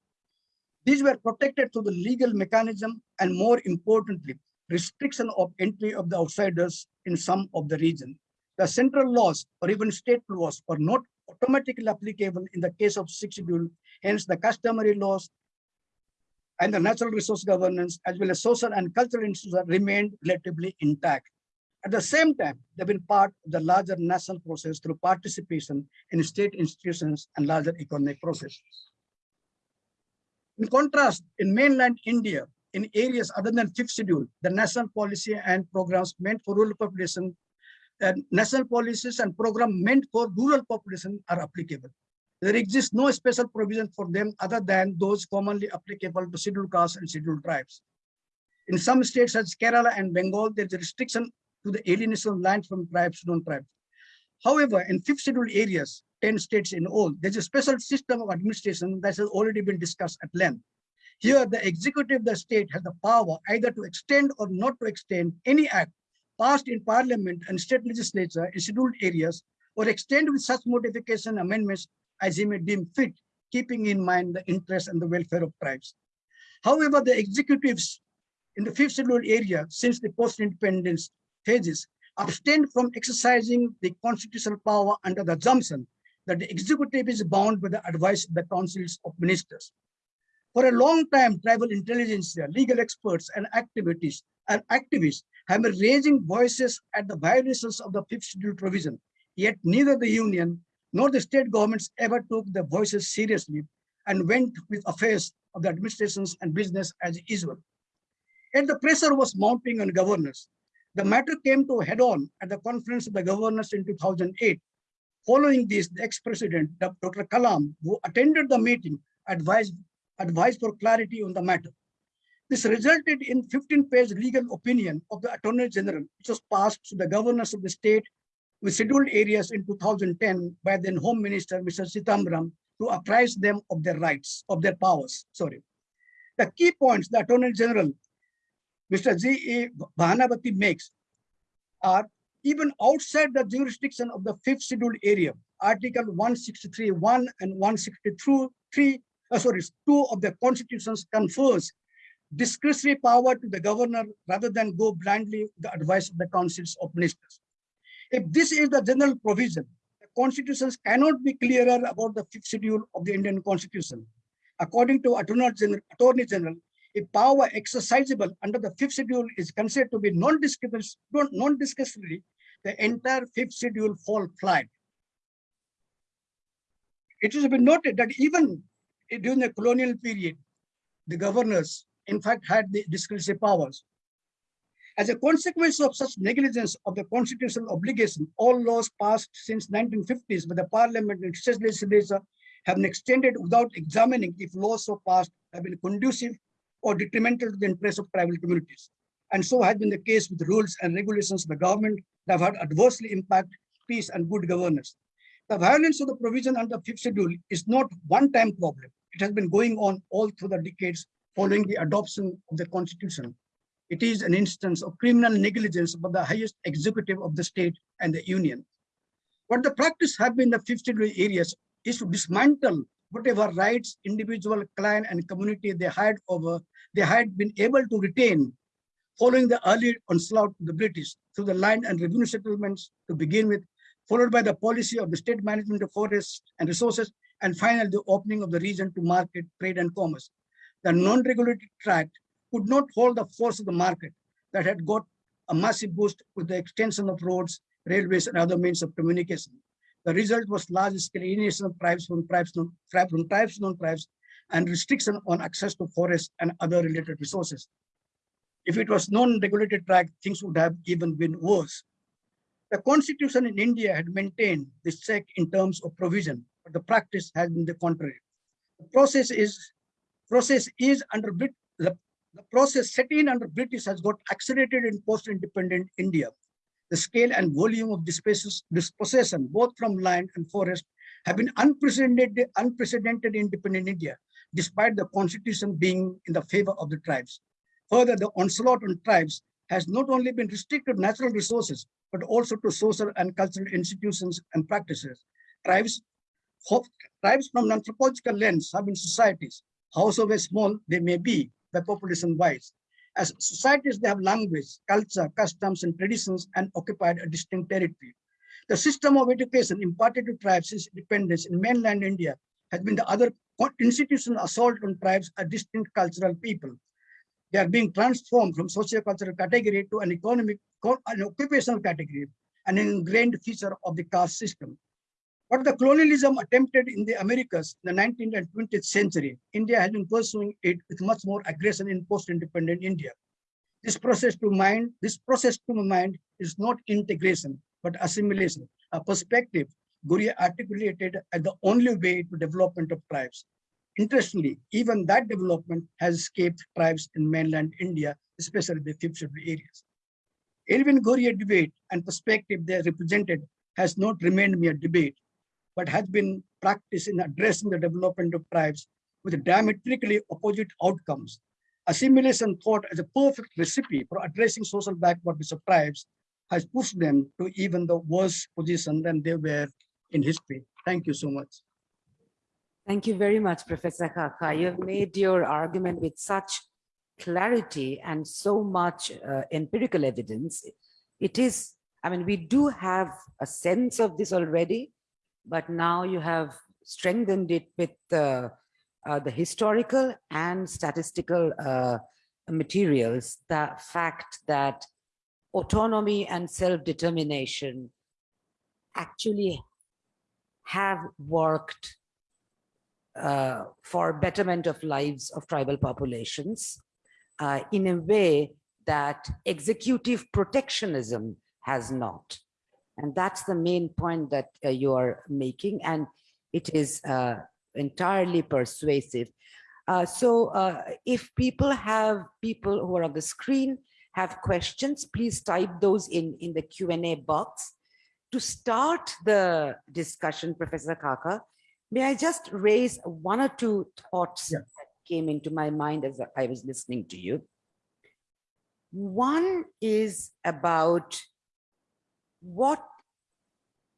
These were protected through the legal mechanism and more importantly, restriction of entry of the outsiders in some of the region. The central laws or even state laws are not automatically applicable in the case of sixth schedule. Hence, the customary laws and the natural resource governance, as well as social and cultural institutions remained relatively intact. At the same time, they've been part of the larger national process through participation in state institutions and larger economic processes. In contrast, in mainland India, in areas other than fifth schedule, the national policy and programs meant for rural population and national policies and program meant for rural population are applicable. There exists no special provision for them other than those commonly applicable to scheduled castes and scheduled tribes. In some states such as Kerala and Bengal, there is a restriction to the alienation of land from tribes to non-tribes. However, in fifth scheduled areas, 10 states in all, there's a special system of administration that has already been discussed at length. Here, the executive of the state has the power either to extend or not to extend any act passed in parliament and state legislature in scheduled areas or extend with such modification amendments as he may deem fit, keeping in mind the interests and the welfare of tribes. However, the executives in the fifth scheduled area since the post-independence phases abstained from exercising the constitutional power under the assumption that the executive is bound by the advice of the councils of ministers. For a long time, tribal intelligence, legal experts and activities and activists have raising voices at the violations of the fifth schedule provision. Yet neither the union nor the state governments ever took the voices seriously and went with affairs of the administrations and business as usual. And the pressure was mounting on governors. The matter came to head on at the conference of the governors in 2008. Following this, the ex-president, Dr. Kalam, who attended the meeting, advised, advised for clarity on the matter. This resulted in 15-page legal opinion of the Attorney General, which was passed to the governors of the state with scheduled areas in 2010 by then Home Minister, Mr. Chidambaram, to apprise them of their rights, of their powers, sorry. The key points the Attorney General, Mr. G. E. Vahanvati makes are even outside the jurisdiction of the fifth scheduled area, Article 163.1 and 163.3, uh, sorry, 2 of the constitutions confers discretionary power to the governor rather than go blindly the advice of the councils of ministers. If this is the general provision, the constitutions cannot be clearer about the fifth schedule of the Indian constitution. According to Attorney General, Attorney General a power exercisable under the fifth schedule is considered to be non-discretionary, the entire fifth schedule fall flat. It has been noted that even during the colonial period, the governors in fact had the discretionary powers. As a consequence of such negligence of the constitutional obligation, all laws passed since 1950s by the parliament and state legislature have been extended without examining if laws so passed have been conducive or detrimental to the interests of tribal communities. And so has been the case with rules and regulations of the government that have adversely impact peace and good governance. The violence of the provision under fifth schedule is not one-time problem. It has been going on all through the decades following the adoption of the constitution. It is an instance of criminal negligence by the highest executive of the state and the union. What the practice have been in the schedule areas is to dismantle whatever rights individual, clan, and community they had over, they had been able to retain following the early onslaught of the British through the land and revenue settlements to begin with, followed by the policy of the state management of forests and resources, and finally the opening of the region to market, trade, and commerce. The non-regulated tract could not hold the force of the market that had got a massive boost with the extension of roads, railways, and other means of communication. The result was large-scale alienation of tribes from tribes, non, from tribes non-tribes, and restriction on access to forests and other related resources. If it was non-regulated tract, things would have even been worse. The constitution in India had maintained this check in terms of provision, but the practice has been the contrary. The process is process is under the, the process set in under British has got accelerated in post-independent India. The scale and volume of dispossession, both from land and forest, have been unprecedented, unprecedented in independent India, despite the constitution being in the favor of the tribes. Further, the onslaught on tribes has not only been restricted to natural resources, but also to social and cultural institutions and practices. Tribes, tribes from anthropological lens have been societies, however small they may be by population wise. As societies, they have language, culture, customs, and traditions, and occupied a distinct territory. The system of education imparted to tribes since independence in mainland India has been the other institutional assault on tribes, a distinct cultural people. They are being transformed from socio-cultural category to an economic, an occupational category, an ingrained feature of the caste system. But the colonialism attempted in the Americas in the 19th and 20th century, India has been pursuing it with much more aggression in post-independent India. This process to mind, this process to mind is not integration, but assimilation, a perspective Ghurye articulated as the only way to development of tribes. Interestingly, even that development has escaped tribes in mainland India, especially the fifth scheduled areas. Elwin Ghurye debate and perspective they represented has not remained mere debate, but has been practiced in addressing the development of tribes with diametrically opposite outcomes. Assimilation thought as a perfect recipe for addressing social backwardness of tribes has pushed them to even the worse position than they were in history. Thank you so much. Thank you very much, Professor Xaxa. You have made your argument with such clarity and so much uh, empirical evidence. It is, I mean, we do have a sense of this already, but now you have strengthened it with uh, uh, the historical and statistical uh, materials, the fact that autonomy and self-determination actually have worked uh, for betterment of lives of tribal populations uh, in a way that executive protectionism has not. And that's the main point that uh, you are making. And it is uh, entirely persuasive. Uh, so uh, if people have people who are on the screen have questions, please type those in, in the Q&A box. To start the discussion, Professor Xaxa, may I just raise one or two thoughts yeah. that came into my mind as I was listening to you. One is about what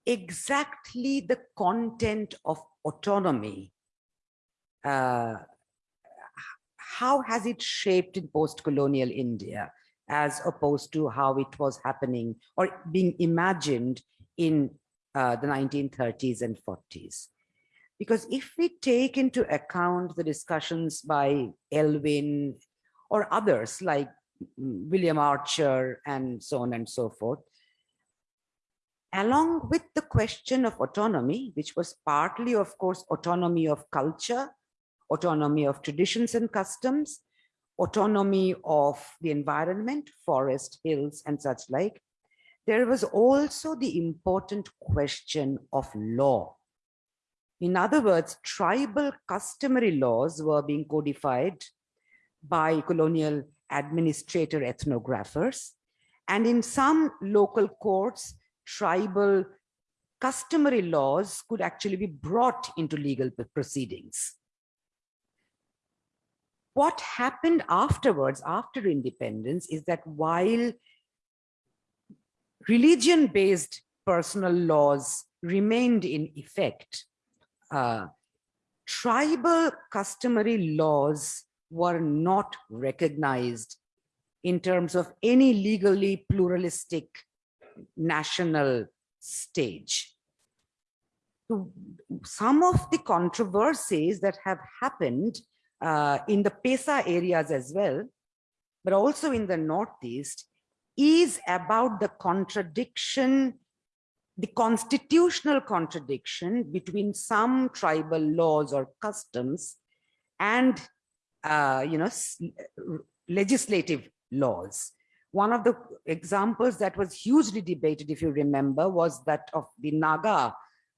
exactly the content of autonomy, uh, how has it shaped in post-colonial India as opposed to how it was happening or being imagined in uh, the 1930s and 40s? Because if we take into account the discussions by Elwin or others like mm, William Archer and so on and so forth, along with the question of autonomy, which was partly, of course, autonomy of culture, autonomy of traditions and customs, autonomy of the environment, forest, hills, and such like, there was also the important question of law. In other words, tribal customary laws were being codified by colonial administrator ethnographers. And in some local courts, tribal customary laws could actually be brought into legal proceedings. What happened afterwards, after independence, is that while religion-based personal laws remained in effect, uh, tribal customary laws were not recognized in terms of any legally pluralistic national stage. Some of the controversies that have happened uh, in the Pesa areas as well, but also in the Northeast, is about the contradiction the constitutional contradiction between some tribal laws or customs and uh, you know legislative laws one of the examples that was hugely debated if you remember was that of the naga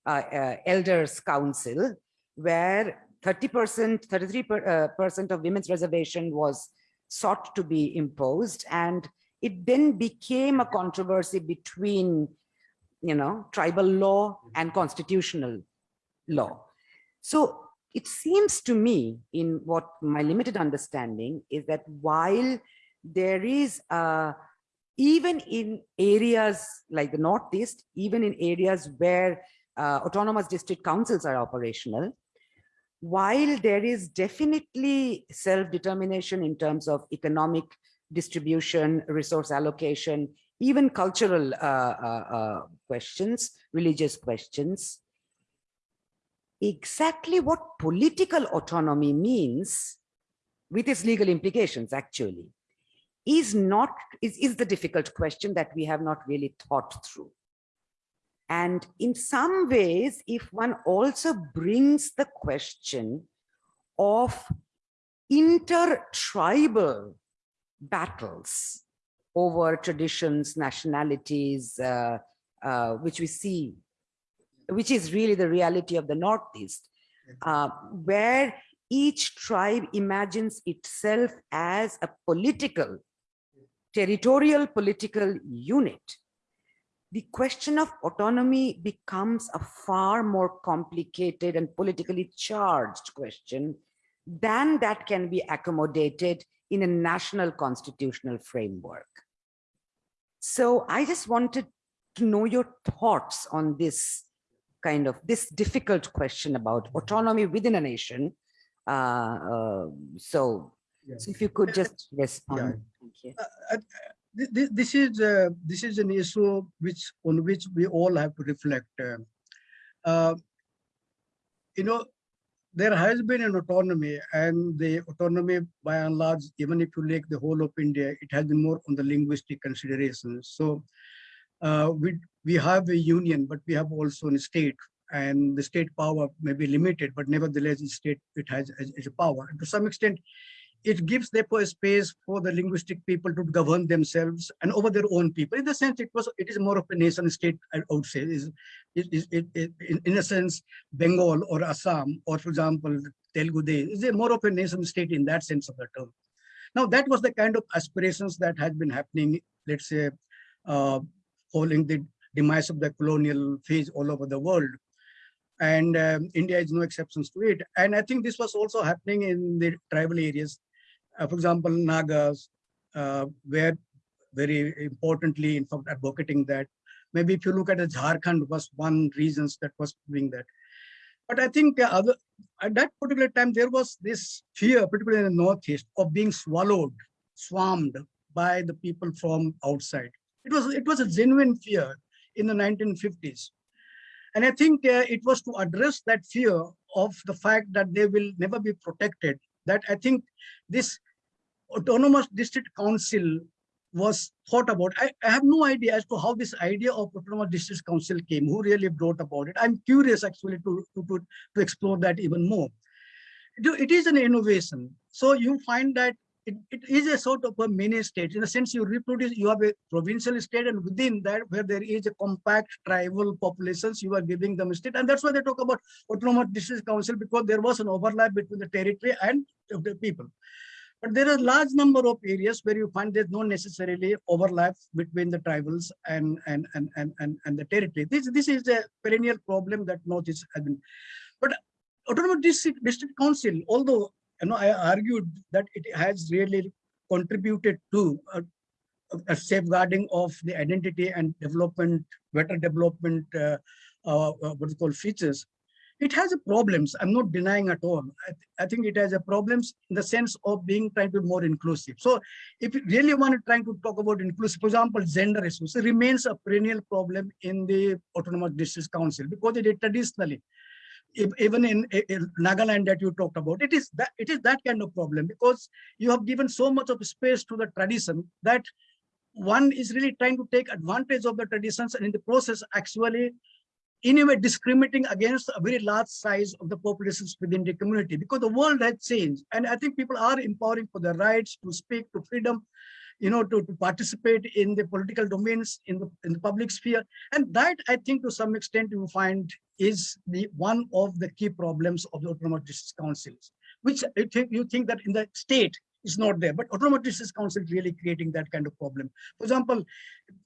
uh, uh, elders council where 30 percent 33 uh, percent of women's reservation was sought to be imposed and it then became a controversy between you know, tribal law and constitutional law. So it seems to me in what my limited understanding is that while there is uh, even in areas like the Northeast, even in areas where uh, autonomous district councils are operational, while there is definitely self-determination in terms of economic distribution, resource allocation, even cultural uh, uh, uh, questions, religious questions. Exactly what political autonomy means with its legal implications actually is not is, is the difficult question that we have not really thought through. And in some ways, if one also brings the question of inter-tribal battles over traditions, nationalities, uh, uh, which we see, which is really the reality of the Northeast, uh, where each tribe imagines itself as a political, territorial political unit. The question of autonomy becomes a far more complicated and politically charged question than that can be accommodated in a national constitutional framework. So I just wanted to know your thoughts on this kind of this difficult question about autonomy within a nation. Uh, uh, so, yeah. so if you could just respond. Yeah. Thank you. Uh, uh this, is uh, this is an issue which on which we all have to reflect. Uh, you know, there has been an autonomy and the autonomy by and large, even if you take the whole of India, it has been more on the linguistic considerations. So uh, we, we have a union, but we have also a state and the state power may be limited, but nevertheless, the state, it has, has a power. And to some extent, it gives therefore a space for the linguistic people to govern themselves and over their own people. In the sense, it was it is more of a nation state, I would say. Is it, it, in, a sense, Bengal or Assam, or for example, Telugu Day, is more of a nation state in that sense of the term. Now, that was the kind of aspirations that had been happening, let's say, uh, following the demise of the colonial phase all over the world and um, India is no exceptions to it. And I think this was also happening in the tribal areas for example, Nagas, uh, were very importantly, in fact, advocating that. Maybe if you look at the Jharkhand was one reasons that was doing that. But I think uh, other, at that particular time, there was this fear, particularly in the Northeast, of being swallowed, swarmed by the people from outside. It was, it was a genuine fear in the 1950s. And I think uh, it was to address that fear of the fact that they will never be protected that I think this autonomous district council was thought about. I, I, have no idea as to how this idea of autonomous district council came, who really brought about it. I'm curious actually to, to, to, to explore that even more. It is an innovation. So you find that it, it is a sort of a mini state in the sense you reproduce, you have a provincial state and within that where there is a compact tribal populations, you are giving them state. And that's why they talk about autonomous district council because there was an overlap between the territory and the people. But there are a large number of areas where you find there's no necessarily overlap between the tribals and, and, and, and, and, and the territory. This, this is a perennial problem that Northeast has been. But autonomous district, district council, although you know, I argued that it has really contributed to a, a safeguarding of the identity and development, better development, uh, uh, what is called features. It has problems. I'm not denying at all. I, th I, think it has a problems in the sense of being trying to be more inclusive. So if you really want to try to talk about inclusive, for example, gender issues, remains a perennial problem in the Autonomous District Council because it is traditionally even in, in, Nagaland that you talked about, it is that it is that kind of problem because you have given so much of space to the tradition that one is really trying to take advantage of the traditions and in the process actually in a way discriminating against a very large size of the populations within the community because the world has changed and I think people are empowering for their rights to speak to freedom you know, to, to participate in the political domains in the in the public sphere. And that I think to some extent you find is the one of the key problems of the autonomous district councils, which I think you think that in the state is not there, but autonomous district council really creating that kind of problem. For example,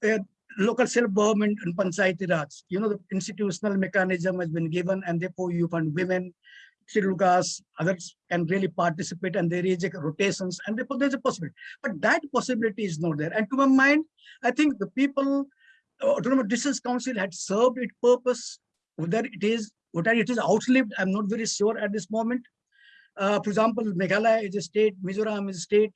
uh, local self-government and panchayati raj, you know, the institutional mechanism has been given and therefore you find women, Shirukas, others can really participate and there is a rotations and therefore there's a possibility. But that possibility is not there. And to my mind, I think the people, uh, Autonomous District Council had served its purpose, whether it is whether it is outlived, I'm not very sure at this moment. Uh, for example, Meghalaya is a state, Mizoram is a state,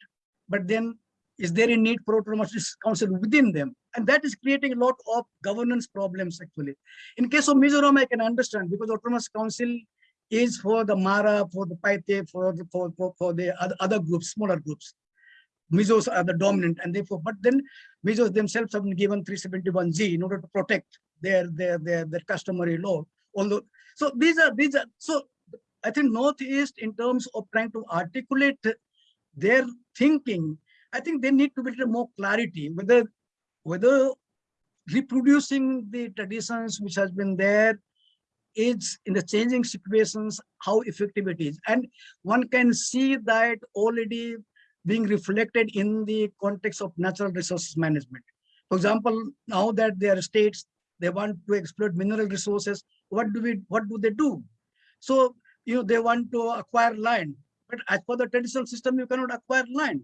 but then is there a need for autonomous council within them? And that is creating a lot of governance problems actually. In case of Mizoram, I can understand because autonomous council is for the Mara, for the Paite, for the for, for, for the other, other groups, smaller groups. Mizos are the dominant, and therefore, but then Mizos themselves have been given 371G in order to protect their their their, their customary law. Although, so these are these are so I think Northeast in terms of trying to articulate their thinking, I think they need to be more clarity whether whether reproducing the traditions which has been there is in the changing situations, how effective it is. And one can see that already being reflected in the context of natural resources management. For example, now that there are states, they want to exploit mineral resources, what do we, what do they do? So, you know, they want to acquire land, but as per the traditional system, you cannot acquire land.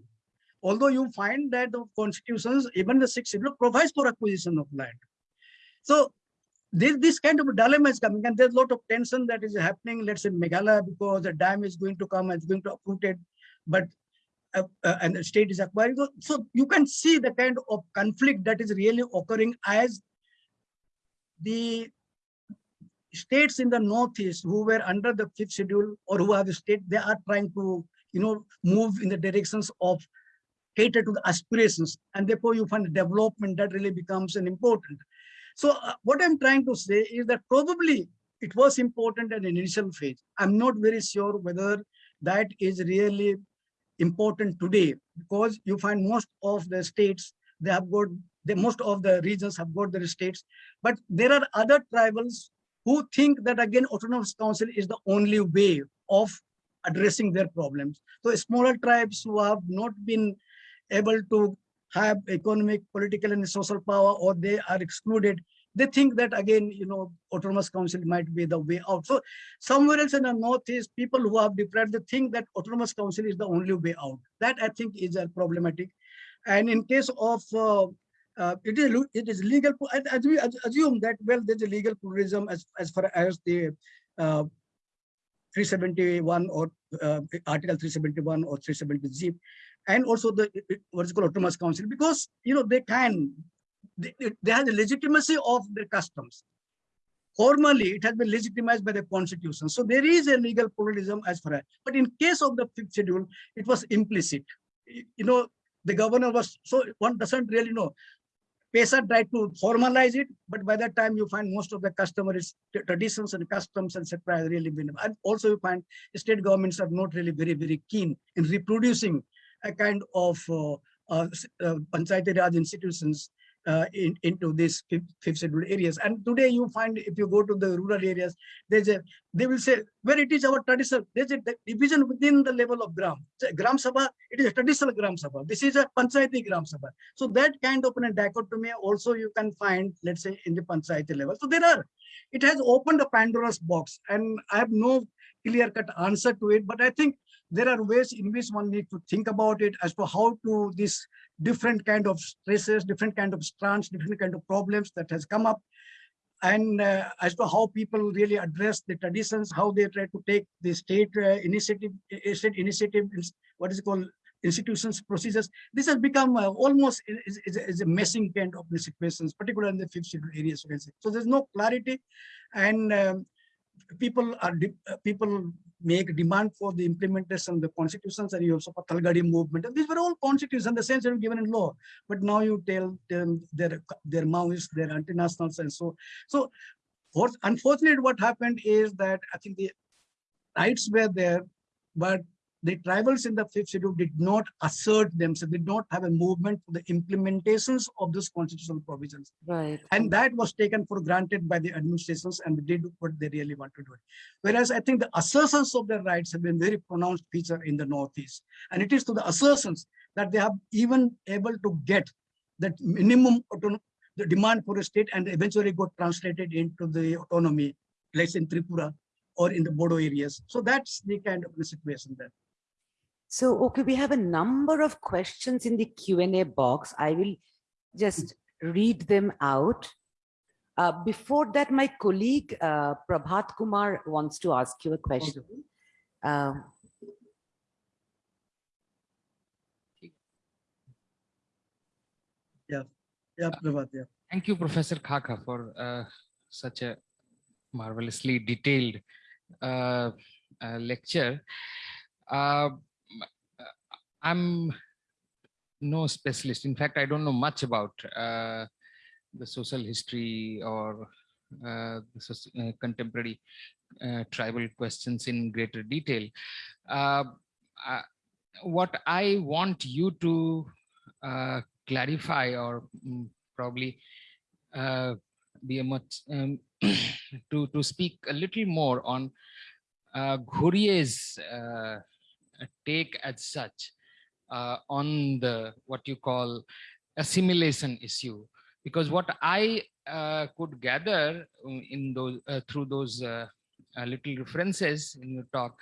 Although you find that the constitutions, even the sixth schedule provides for acquisition of land. So this, this kind of dilemma is coming and there's a lot of tension that is happening, let's say Meghalaya, because the dam is going to come it's going to uproot it, but uh, uh, and the state is acquiring. So, so you can see the kind of conflict that is really occurring as the states in the northeast who were under the fifth schedule or who have the state, they are trying to, you know, move in the directions of cater to the aspirations and therefore you find development that really becomes an important so uh, what I'm trying to say is that probably it was important at an initial phase. I'm not very sure whether that is really important today because you find most of the states, they have got, the, most of the regions have got their states, but there are other tribals who think that again, autonomous council is the only way of addressing their problems. So smaller tribes who have not been able to have economic, political, and social power, or they are excluded, they think that again, you know, autonomous council might be the way out. So somewhere else in the Northeast, people who have deprived, they think that autonomous council is the only way out. That I think is a problematic. And in case of uh, uh, it is it is legal as we assume that well there's a legal pluralism as as far as the uh, 371 or uh, article 371 or 370 and also the what is called autonomous council because you know they can they, they have the legitimacy of their customs. Formally it has been legitimized by the constitution. So there is a legal pluralism as far as but in case of the fifth schedule it was implicit. You know the governor was so one doesn't really know PESA tried to formalize it, but by that time you find most of the customers traditions and customs and etc. really been. And also you find state governments are not really very, very keen in reproducing a kind of uh, uh, uh, Panchayati Raj institutions uh, in, into these fifth, scheduled areas. And today you find if you go to the rural areas, there's a, they will say, where it is our traditional, there's a di- division within the level of Gram. So Gram Sabha, it is a traditional Gram Sabha. This is a Panchayati Gram Sabha. So that kind of a dichotomy also you can find, let's say, in the Panchayati level. So there are, it has opened a Pandora's box and I have no clear-cut answer to it, but I think there are ways in which one needs to think about it as to how to this different kind of stresses, different kind of strands, different kind of problems that has come up and uh, as to how people really address the traditions, how they try to take the state uh, initiative, uh, state initiative, what is called, institutions, procedures. This has become uh, almost is, is, is a messing kind of situations, particularly in the fifth schedule areas. So there's no clarity, and um, people are uh, people make demand for the implementation of the constitutions and you also for Talgadi movement. And these were all constitutions the sense were given in law. But now you tell them they're they're Maoists, they're anti-nationals, and so so. Unfortunately what happened is that I think the rights were there, but the tribals in the fifth schedule did not assert themselves, did not have a movement for the implementations of those constitutional provisions. Right. And that was taken for granted by the administrations and they did what they really want to do. Whereas I think the assertions of their rights have been very pronounced feature in the Northeast. And it is to the assertions that they have even able to get that minimum the demand for a state and eventually got translated into the autonomy, place in Tripura or in the Bodo areas. So that's the kind of the situation there. So, okay, we have a number of questions in the Q and A box. I will just read them out. Uh, before that, my colleague uh, Prabhat Kumar wants to ask you a question. Um, Yeah, Prabhat, yeah. Thank you, Professor Xaxa, for uh, such a marvelously detailed uh, uh, lecture. I'm no specialist. In fact, I don't know much about uh, the social history or uh, uh, contemporary uh, tribal questions in greater detail. Uh, what I want you to clarify or mm, probably be a much um, to to speak a little more on uh, uh, take as such uh, on the what you call assimilation issue. Because what I uh, could gather um, in those uh, through those uh, uh, little references in your talk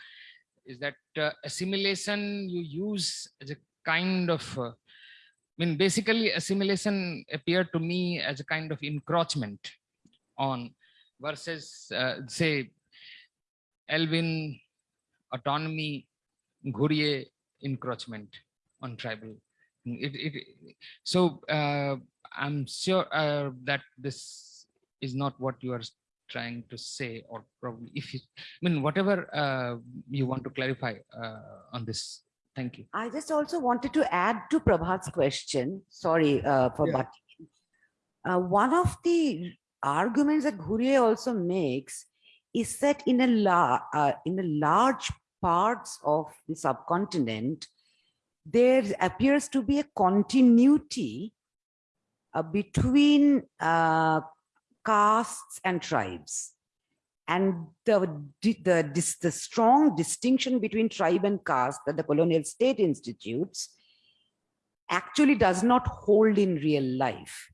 is that uh, assimilation you use as a kind of I mean, basically assimilation appeared to me as a kind of encroachment on versus say Elwin autonomy, Ghurye encroachment on tribal. It, it, so uh, I'm sure uh, that this is not what you are trying to say or probably if you, I mean, whatever uh, you want to clarify uh, on this. Thank you. I just also wanted to add to Prabhat's question. Sorry uh, for Yeah. in. Uh, one of the arguments that Ghurye also makes is that in a la uh, in a large parts of the subcontinent, there appears to be a continuity uh, between uh, castes and tribes. And the, the, the strong distinction between tribe and caste that the colonial state institutes actually does not hold in real life.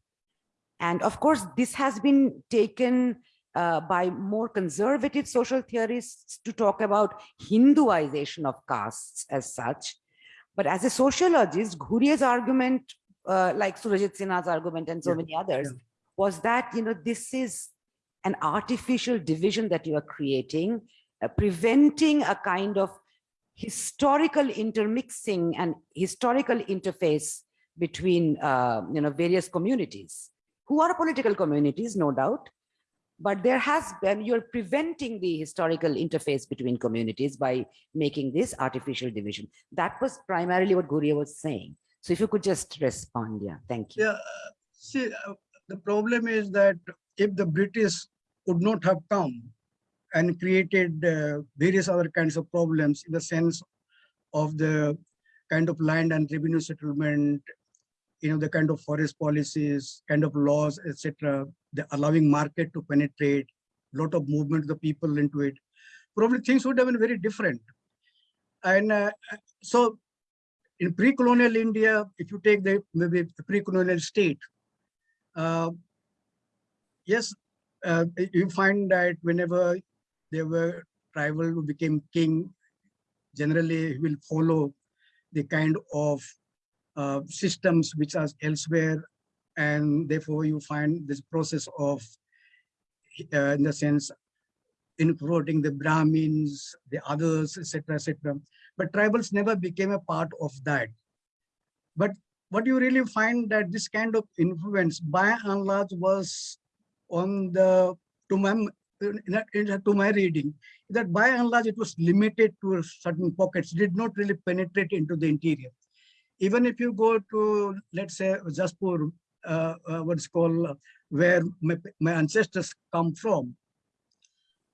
And of course, this has been taken uh, by more conservative social theorists to talk about Hinduization of castes as such. But as a sociologist, Ghurye's argument, uh, like Surajit Sinha's argument and so Yeah, many others, yeah. was that, you know, this is an artificial division that you are creating, uh, preventing a kind of historical intermixing and historical interface between, uh, you know, various communities who are political communities, no doubt. But there has been, you're preventing the historical interface between communities by making this artificial division. That was primarily what Ghurye was saying. So if you could just respond, yeah, thank you. Yeah, see, uh, the problem is that if the British would not have come and created uh, various other kinds of problems in the sense of the kind of land and revenue settlement, you know, the kind of forest policies, kind of laws, etc., the allowing market to penetrate, lot of movement of the people into it, probably things would have been very different. And uh, so in pre-colonial India, if you take the maybe pre-colonial state, uh, yes, uh, you find that whenever there were tribal who became king, generally will follow the kind of uh, systems which are elsewhere, and therefore you find this process of, uh, in the sense, including the Brahmins, the others, etc., etc. But tribals never became a part of that. But what you really find that this kind of influence, by and large, was on the to my to my reading that by and large it was limited to certain pockets, did not really penetrate into the interior. Even if you go to let's say Jashpur, uh, uh, what's called uh, where my, my ancestors come from,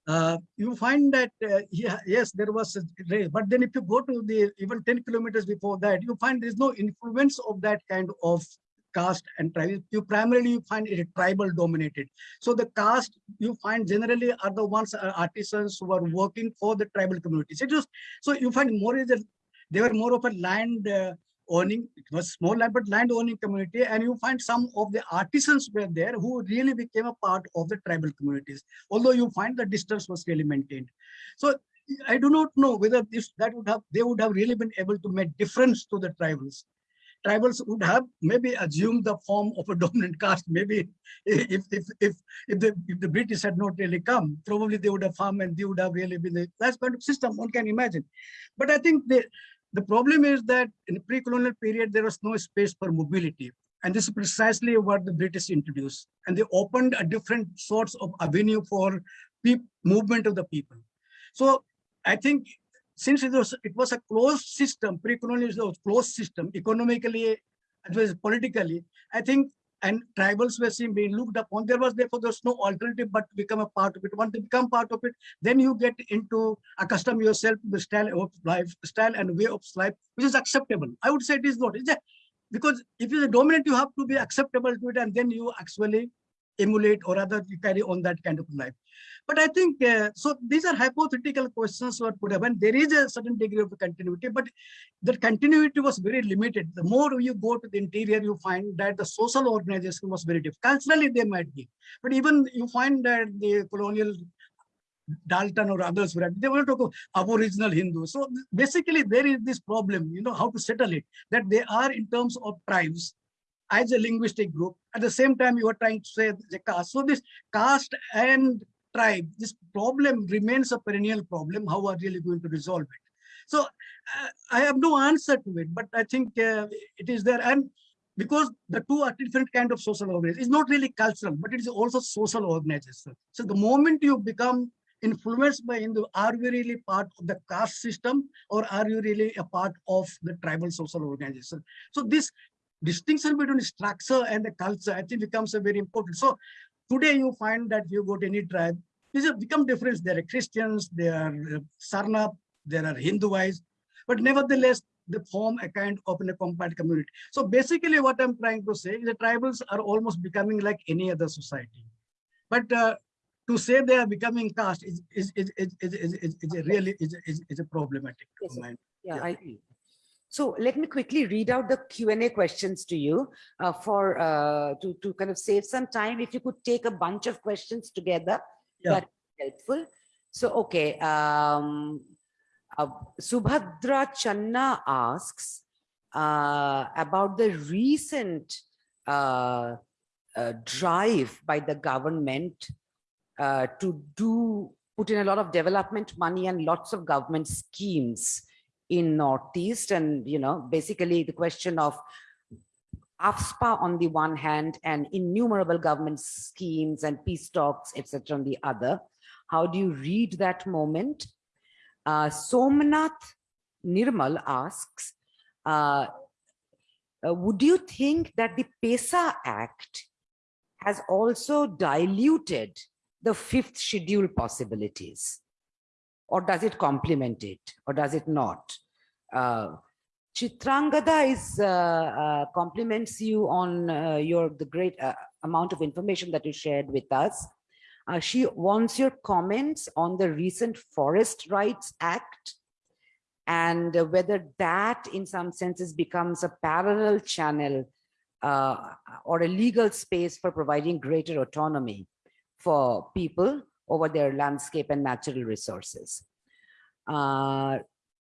uh, you find that uh, yeah, yes, there was a race, but then if you go to the even 10 kilometers before that, you find there's no influence of that kind of caste and tribe. You primarily you find it tribal dominated. So the caste you find generally are the ones are artisans who are working for the tribal communities. It so you find more is they were more of a land uh, owning, it was small land, but land owning community. And you find some of the artisans were there who really became a part of the tribal communities, although you find the distance was really maintained. So I do not know whether this that would have they would have really been able to make difference to the tribals. Tribals would have maybe assumed the form of a dominant caste. Maybe if if if if the if the British had not really come, probably they would have farmed and they would have really been the that kind of system one can imagine. But I think the the problem is that in the pre-colonial period, there was no space for mobility. And this is precisely what the British introduced. And they opened a different sorts of avenue for movement of the people. So I think since it was it was a closed system, pre-colonial was a closed system, economically, as well as politically, I think and tribals were seen being looked upon. There was therefore there's no alternative but to become a part of it. Once you become part of it, then you get into accustom yourself to the style of life, style and way of life, which is acceptable. I would say it is not. Because if you're dominant, you have to be acceptable to it, and then you actually emulate or rather carry on that kind of life. But I think, uh, so these are hypothetical questions put up and there is a certain degree of continuity, but the continuity was very limited. The more you go to the interior, you find that the social organization was very different. Culturally, they might be, but even you find that the colonial Dalton or others were they were talking aboriginal Hindu. So basically there is this problem, you know, how to settle it, that they are in terms of tribes as a linguistic group. At the same time, you are trying to say the caste. So this caste and tribe, this problem remains a perennial problem. How are really going to resolve it? So uh, I have no answer to it, but I think uh, it is there. And because the two are different kind of social organizations, it's not really cultural, but it is also social organization. So the moment you become influenced by Hindu, are you really part of the caste system or are you really a part of the tribal social organization? So this distinction between structure and the culture, I think becomes a very important. So today you find that you go to any tribe, these have become different. There are Christians, there are uh, Sarna, there are Hinduized, but nevertheless, they form a kind of a compact community. So basically what I'm trying to say is the tribals are almost becoming like any other society. But uh, to say they are becoming caste is, is, is, is, is, is, is a really is, is, is a problematic. Yes, yeah, yeah, I agree. So let me quickly read out the Q&A questions to you uh, for uh, to, to kind of save some time. If you could take a bunch of questions together, Yeah. that helpful. So, okay. Um, uh, Subhadra Channa asks uh, about the recent uh, uh, drive by the government uh, to do put in a lot of development money and lots of government schemes in Northeast. And, you know, basically the question of AFSPA on the one hand and innumerable government schemes and peace talks, etc. on the other. How do you read that moment? Uh, Somnath Nirmal asks, uh, uh, would you think that the PESA Act has also diluted the fifth schedule possibilities? Or does it complement it or does it not? Uh, Chitrangada is uh, uh, compliments you on uh, your the great uh, amount of information that you shared with us. Uh, she wants your comments on the recent Forest Rights Act and whether that in some senses becomes a parallel channel uh, or a legal space for providing greater autonomy for people over their landscape and natural resources. Uh,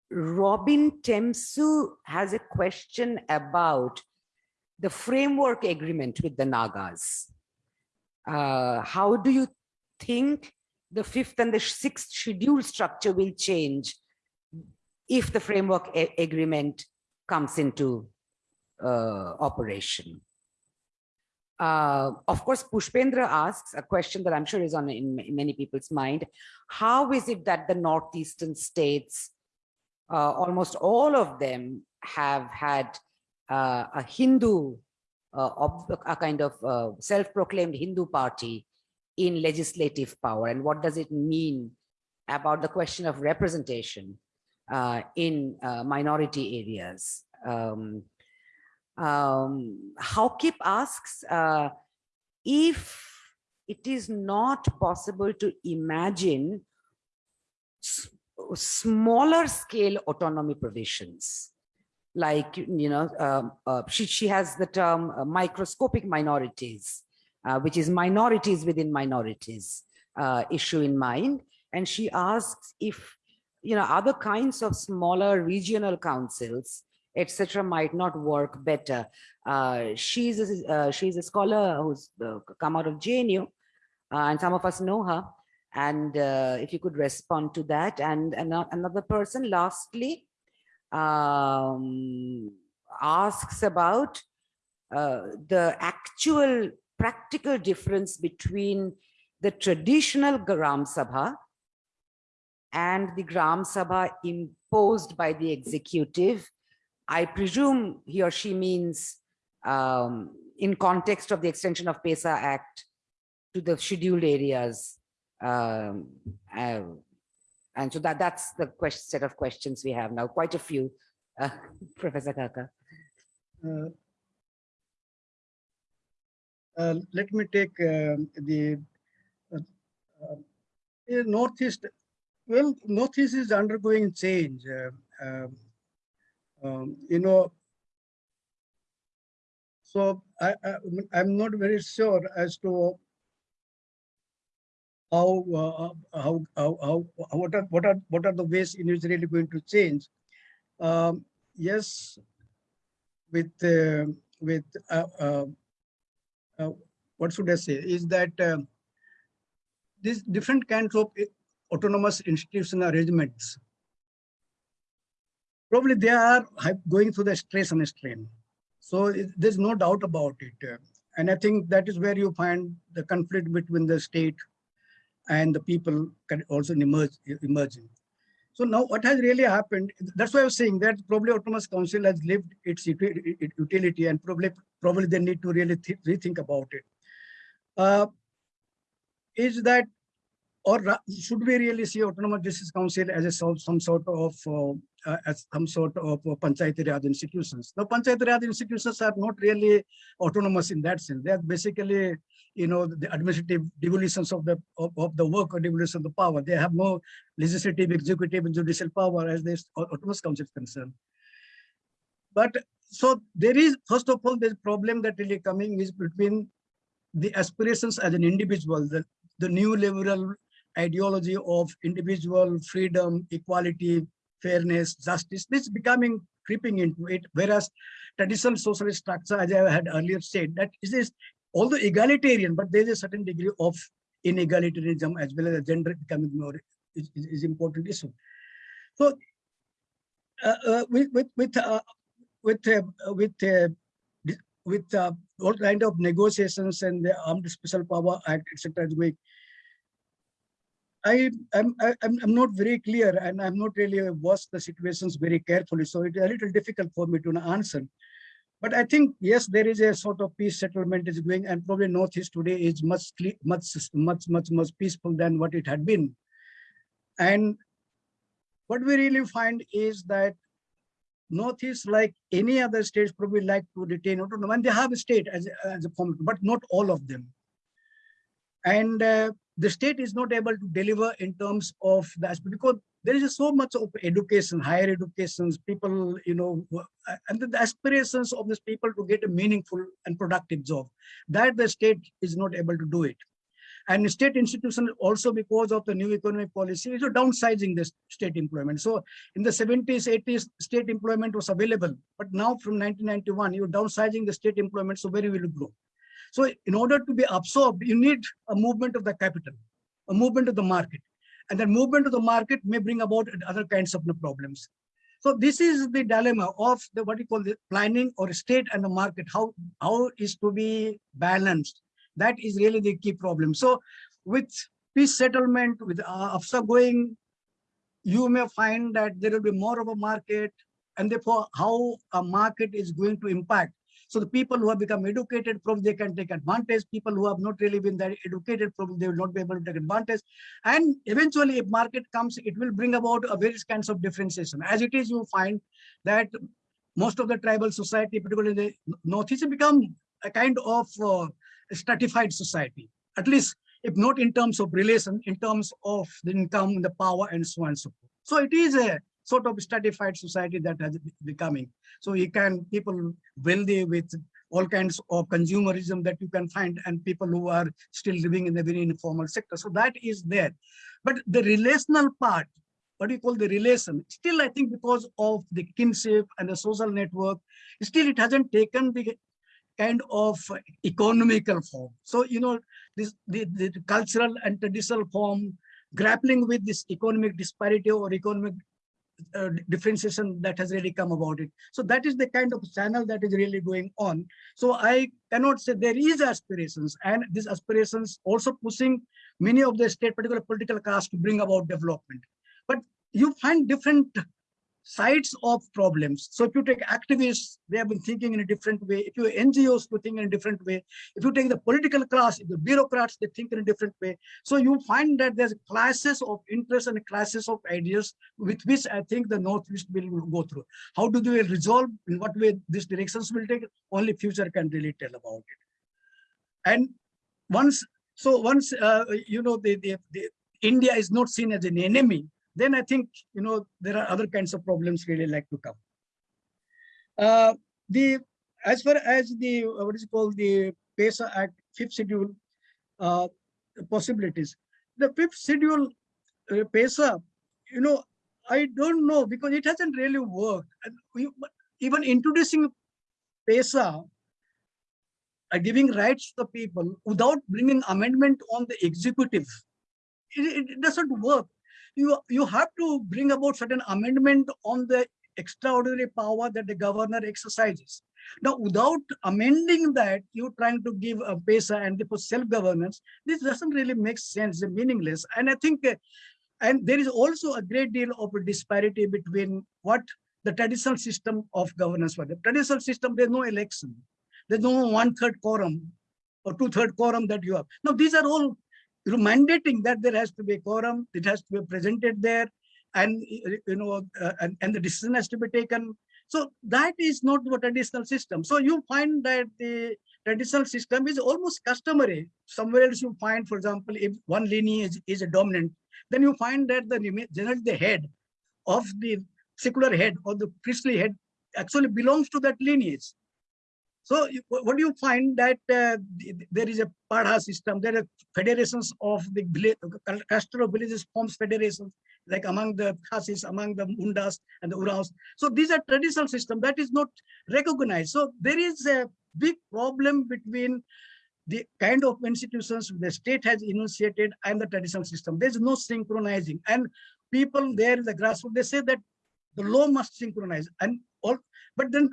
Robin Temsu has a question about the framework agreement with the Nagas. Uh, how do you think the fifth and the sixth schedule structure will change if the framework agreement comes into uh, operation? Uh, of course, Pushpendra asks a question that I'm sure is on in, in many people's mind. How is it that the northeastern states uh, almost all of them have had uh, a Hindu, uh, a kind of uh, self-proclaimed Hindu party in legislative power. And what does it mean about the question of representation uh, in minority areas? Um, um, Haokip asks if it is not possible to imagine smaller scale autonomy provisions. Like you know um, uh, she, she has the term uh, microscopic minorities uh, which is minorities within minorities uh, issue in mind. And she asks if you know other kinds of smaller regional councils etc might not work better. Uh, she's a, uh, she's a scholar who's come out of JNU and some of us know her and uh, if you could respond to that and, ano- another person lastly um, asks about uh, the actual practical difference between the traditional Gram Sabha and the Gram Sabha imposed by the executive. I presume he or she means um, in context of the extension of PESA Act to the scheduled areas. Um, uh, and so that, that's the question, set of questions we have now, quite a few, uh, Professor Xaxa. Uh, uh, let me take um, the uh, uh, Northeast. Well, Northeast is undergoing change. um, um, you know, so I, I I'm not very sure as to how uh, how how how what are what are what are the ways in which really going to change. Um, yes, with uh, with uh, uh, uh, what should I say is that uh, these different kinds of autonomous institutional arrangements probably they are going through the stress and strain. So it- there's no doubt about it. And I think that is where you find the conflict between the state and the people can also emerge emerging. So now what has really happened, that's why I was saying that probably Autonomous Council has lived its utility and probably probably they need to really thi- rethink about it. Uh, is that or should we really see Autonomous Justice Council as a some sort of uh, uh, as some sort of uh, Panchayati Raj institutions? The Panchayati Raj institutions are not really autonomous in that sense. They are basically, you know, the administrative devolutions of the of, of the work or devolution of the power. They have no legislative, executive, and judicial power as this au- Autonomous Council is concerned. But so there is first of all, there's problem that really coming is between the aspirations as an individual, the, the new liberal ideology of individual freedom, equality, fairness, justice, this is becoming creeping into it. Whereas traditional socialist structure, as I had earlier said, that is is although egalitarian, but there is a certain degree of inegalitarianism as well as gender becoming more is, is, is important issue. So uh, uh, with with with uh, with uh, with uh, with uh, all kind of negotiations and the Armed Special Power Act, etc. is. I am I'm, I'm not very clear and I'm not really watched the situations very carefully, so it's a little difficult for me to answer. But I think yes, there is a sort of peace settlement is going, and probably Northeast today is much much much much much peaceful than what it had been. And what we really find is that Northeast, like any other states, probably like to retain autonomy, and they have a state as a, as a form, but not all of them. And uh, the state is not able to deliver in terms of the aspect because there is so much of education, higher educations, people, you know, uh, and the aspirations of these people to get a meaningful and productive job, that the state is not able to do it. And state institutions also because of the new economic policy is downsizing the state employment. So in the 70s, 80s, state employment was available, but now from 1991, you're downsizing the state employment, so where will it grow? So in order to be absorbed, you need a movement of the capital, a movement of the market. And that movement of the market may bring about other kinds of problems. So this is the dilemma of the what you call the planning or state and the market, how, how is to be balanced. That is really the key problem. So with peace settlement, with uh, AFSPA going, you may find that there will be more of a market and therefore how a market is going to impact so the people who have become educated, probably they can take advantage. People who have not really been that educated, probably they will not be able to take advantage. And eventually, if market comes, it will bring about a various kinds of differentiation. As it is, you find that most of the tribal society, particularly the Northeast, become a kind of uh, stratified society, at least if not in terms of relation, in terms of the income, the power, and so on and so forth. So it is a sort of stratified society that has becoming. So you can people wealthy with all kinds of consumerism that you can find and people who are still living in the very informal sector. So that is there. But the relational part, what do you call the relation, still I think because of the kinship and the social network, still it hasn't taken the kind of economical form. So, you know, this the, the cultural and traditional form grappling with this economic disparity or economic uh, differentiation that has really come about it. So that is the kind of channel that is really going on. So I cannot say there is aspirations and these aspirations also pushing many of the state particular political class to bring about development. But you find different sides of problems. So if you take activists, they have been thinking in a different way. If you NGOs, you think in a different way. If you take the political class, the bureaucrats, they think in a different way. So you find that there's classes of interest and classes of ideas with which I think the Northeast will go through. How do they resolve? In what way these directions will take? Only future can really tell about it. And once, so once, uh, you know, the, the, the India is not seen as an enemy, then I think, you know, there are other kinds of problems really like to come. Uh, the, as far as the, uh, what is called the PESA Act, fifth schedule uh, possibilities, the fifth schedule uh, PESA, you know, I don't know because it hasn't really worked. We, even introducing PESA, uh, giving rights to the people without bringing amendment on the executive, it, it doesn't work you, you have to bring about certain amendment on the extraordinary power that the governor exercises. Now, without amending that, you're trying to give a PESA and for self-governance, this doesn't really make sense, meaningless. And I think, uh, and there is also a great deal of disparity between what the traditional system of governance was. The traditional system, there's no election. There's no one-third quorum or two-third quorum that you have. Now, these are all mandating that there has to be a quorum, it has to be presented there, and you know, uh, and, and the decision has to be taken. So that is not the traditional system. So you find that the traditional system is almost customary. Somewhere else you find, for example, if one lineage is, a dominant, then you find that the generally the head of the secular head or the priestly head actually belongs to that lineage. So what do you find that uh, there is a Parha system, there are federations of the cluster of villages forms federations, like among the Khasis, among the Mundas and the Oraons. So these are traditional system that is not recognized. So there is a big problem between the kind of institutions the state has initiated and the traditional system. There's no synchronizing. And people there, in the grassroots, they say that the law must synchronize. And all, but then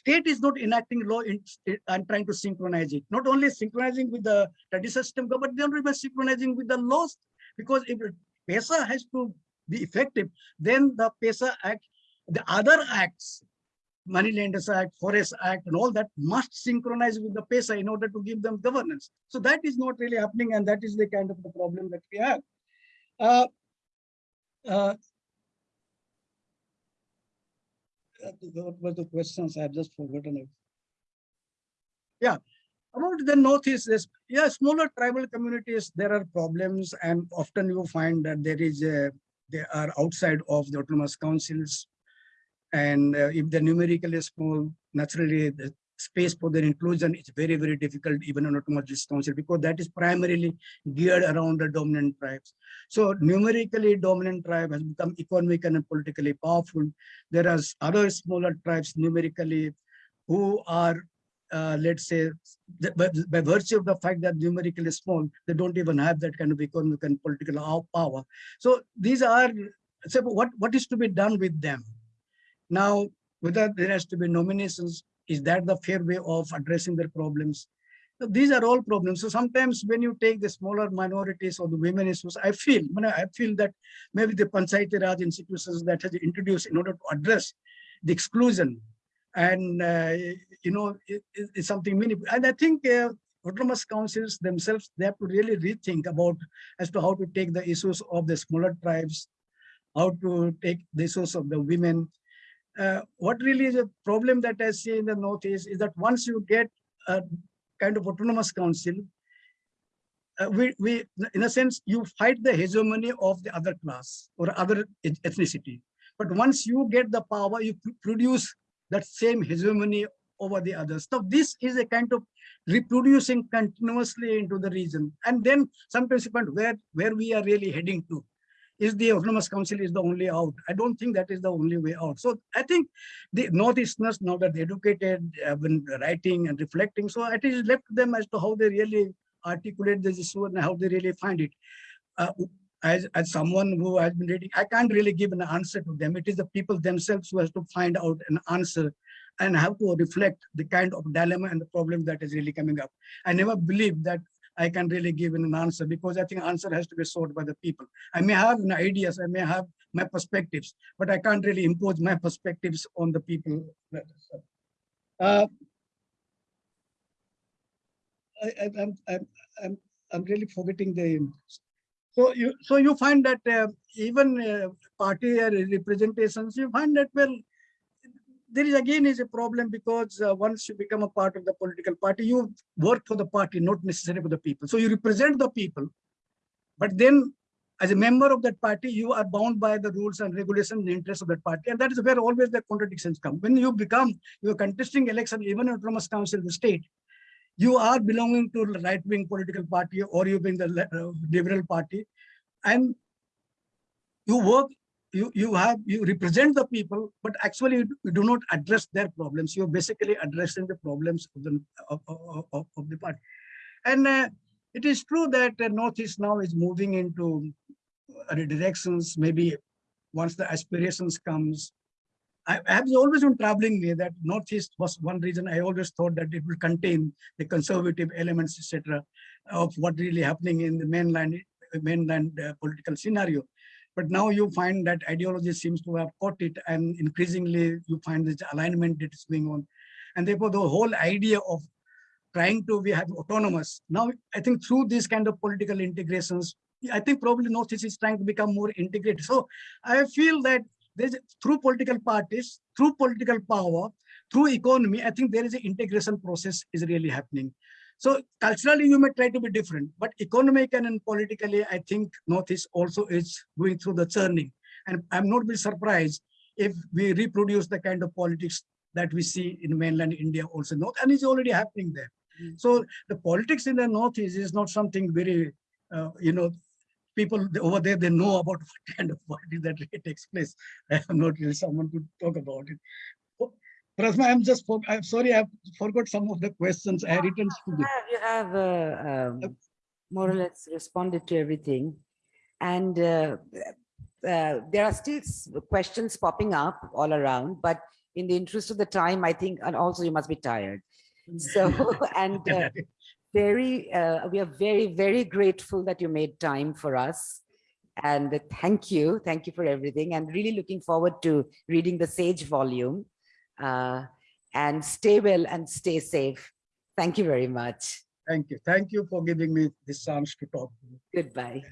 state is not enacting law in, and trying to synchronize it. Not only synchronizing with the traditional system, but then even synchronizing with the laws. Because if PESA has to be effective, then the PESA Act, the other acts, Money Lenders Act, Forest Act, and all that must synchronize with the PESA in order to give them governance. So that is not really happening, and that is the kind of the problem that we have. Uh, uh, uh, what were the questions? I've just forgotten it. Yeah, about the Northeast, yes, yeah, smaller tribal communities, there are problems and often you find that there is a, they are outside of the autonomous councils. And uh, if they're numerically small, naturally space for their inclusion is very, very difficult even in autonomous council because that is primarily geared around the dominant tribes. So numerically dominant tribe has become economically and politically powerful. There are other smaller tribes numerically who are, uh, let's say, by, by virtue of the fact that numerically small, they don't even have that kind of economic and political power. So these are, so what, what is to be done with them? Now, whether there has to be nominations, is that the fair way of addressing their problems? So These are all problems. So sometimes when you take the smaller minorities or the women issues, I feel, I, feel that maybe the Panchayati Raj institutions that has introduced in order to address the exclusion and, uh, you know, it, it- it's something meaningful. And I think uh, autonomous councils themselves, they have to really rethink about as to how to take the issues of the smaller tribes, how to take the issues of the women. Uh, what really is a problem that I see in the Northeast is that once you get a kind of autonomous council, uh, we, we, in a sense, you fight the hegemony of the other class or other ethnicity. But once you get the power, you produce that same hegemony over the others. So this is a kind of reproducing continuously into the region. And then sometimes you find where, where we are really heading to. Is the autonomous council is the only out? I don't think that is the only way out. So I think the Northeasterners, now that they're educated, have been writing and reflecting. So it is left to them as to how they really articulate this issue and how they really find it. Uh, as, as someone who has been reading, I can't really give an answer to them. It is the people themselves who has to find out an answer and have to reflect the kind of dilemma and the problem that is really coming up. I never believe that I can really give an answer because I think answer has to be sought by the people. I may have an ideas, I may have my perspectives, but I can't really impose my perspectives on the people. Uh, I, I, I'm, I'm, I'm, really forgetting the. So you, so you find that uh, even uh, party representations, you find that well, there is again is a problem because uh, once you become a part of the political party, you work for the party, not necessarily for the people. So you represent the people, but then as a member of that party, you are bound by the rules and regulations and interests of that party. And that is where always the contradictions come. When you become, you're contesting election, even in autonomous council, the state, you are belonging to the right-wing political party or you being the uh, liberal party. And you work, you, you have, you represent the people, but actually you do not address their problems. You're basically addressing the problems of the, of, of, of- the party. And uh, it is true that uh, Northeast now is moving into other directions, maybe once the aspirations comes. I have always been traveling me that Northeast was one reason I always thought that it will contain the conservative elements, etc., of what really happening in the mainland, mainland uh, political scenario. But now you find that ideology seems to have caught it and increasingly you find this alignment that is going on. And therefore the whole idea of trying to be autonomous. Now, I think through these kind of political integrations, I think probably Northeast is trying to become more integrated. So I feel that there's through political parties, through political power, through economy, I think there is an integration process is really happening. So culturally, you may try to be different, but economically and politically, I think North Northeast also is going through the churning. And I'm not be surprised if we reproduce the kind of politics that we see in mainland India also, North, and it's already happening there. So the politics in the Northeast is not something very, uh, you know, people over there, they know about what kind of politics that really takes place. I am not really someone to talk about it. Prasma, I'm just, for- I'm sorry, I forgot some of the questions I had written. to You you. have, you have uh, um, more or less responded to everything. And uh, uh, there are still questions popping up all around, but in the interest of the time, I think, and also you must be tired. So, and uh, very, uh, we are very, very grateful that you made time for us. And thank you, thank you for everything. And really looking forward to reading the Sage volume. Uh, and stay well and stay safe. Thank you very much. Thank you. Thank you for giving me this chance to talk. Goodbye.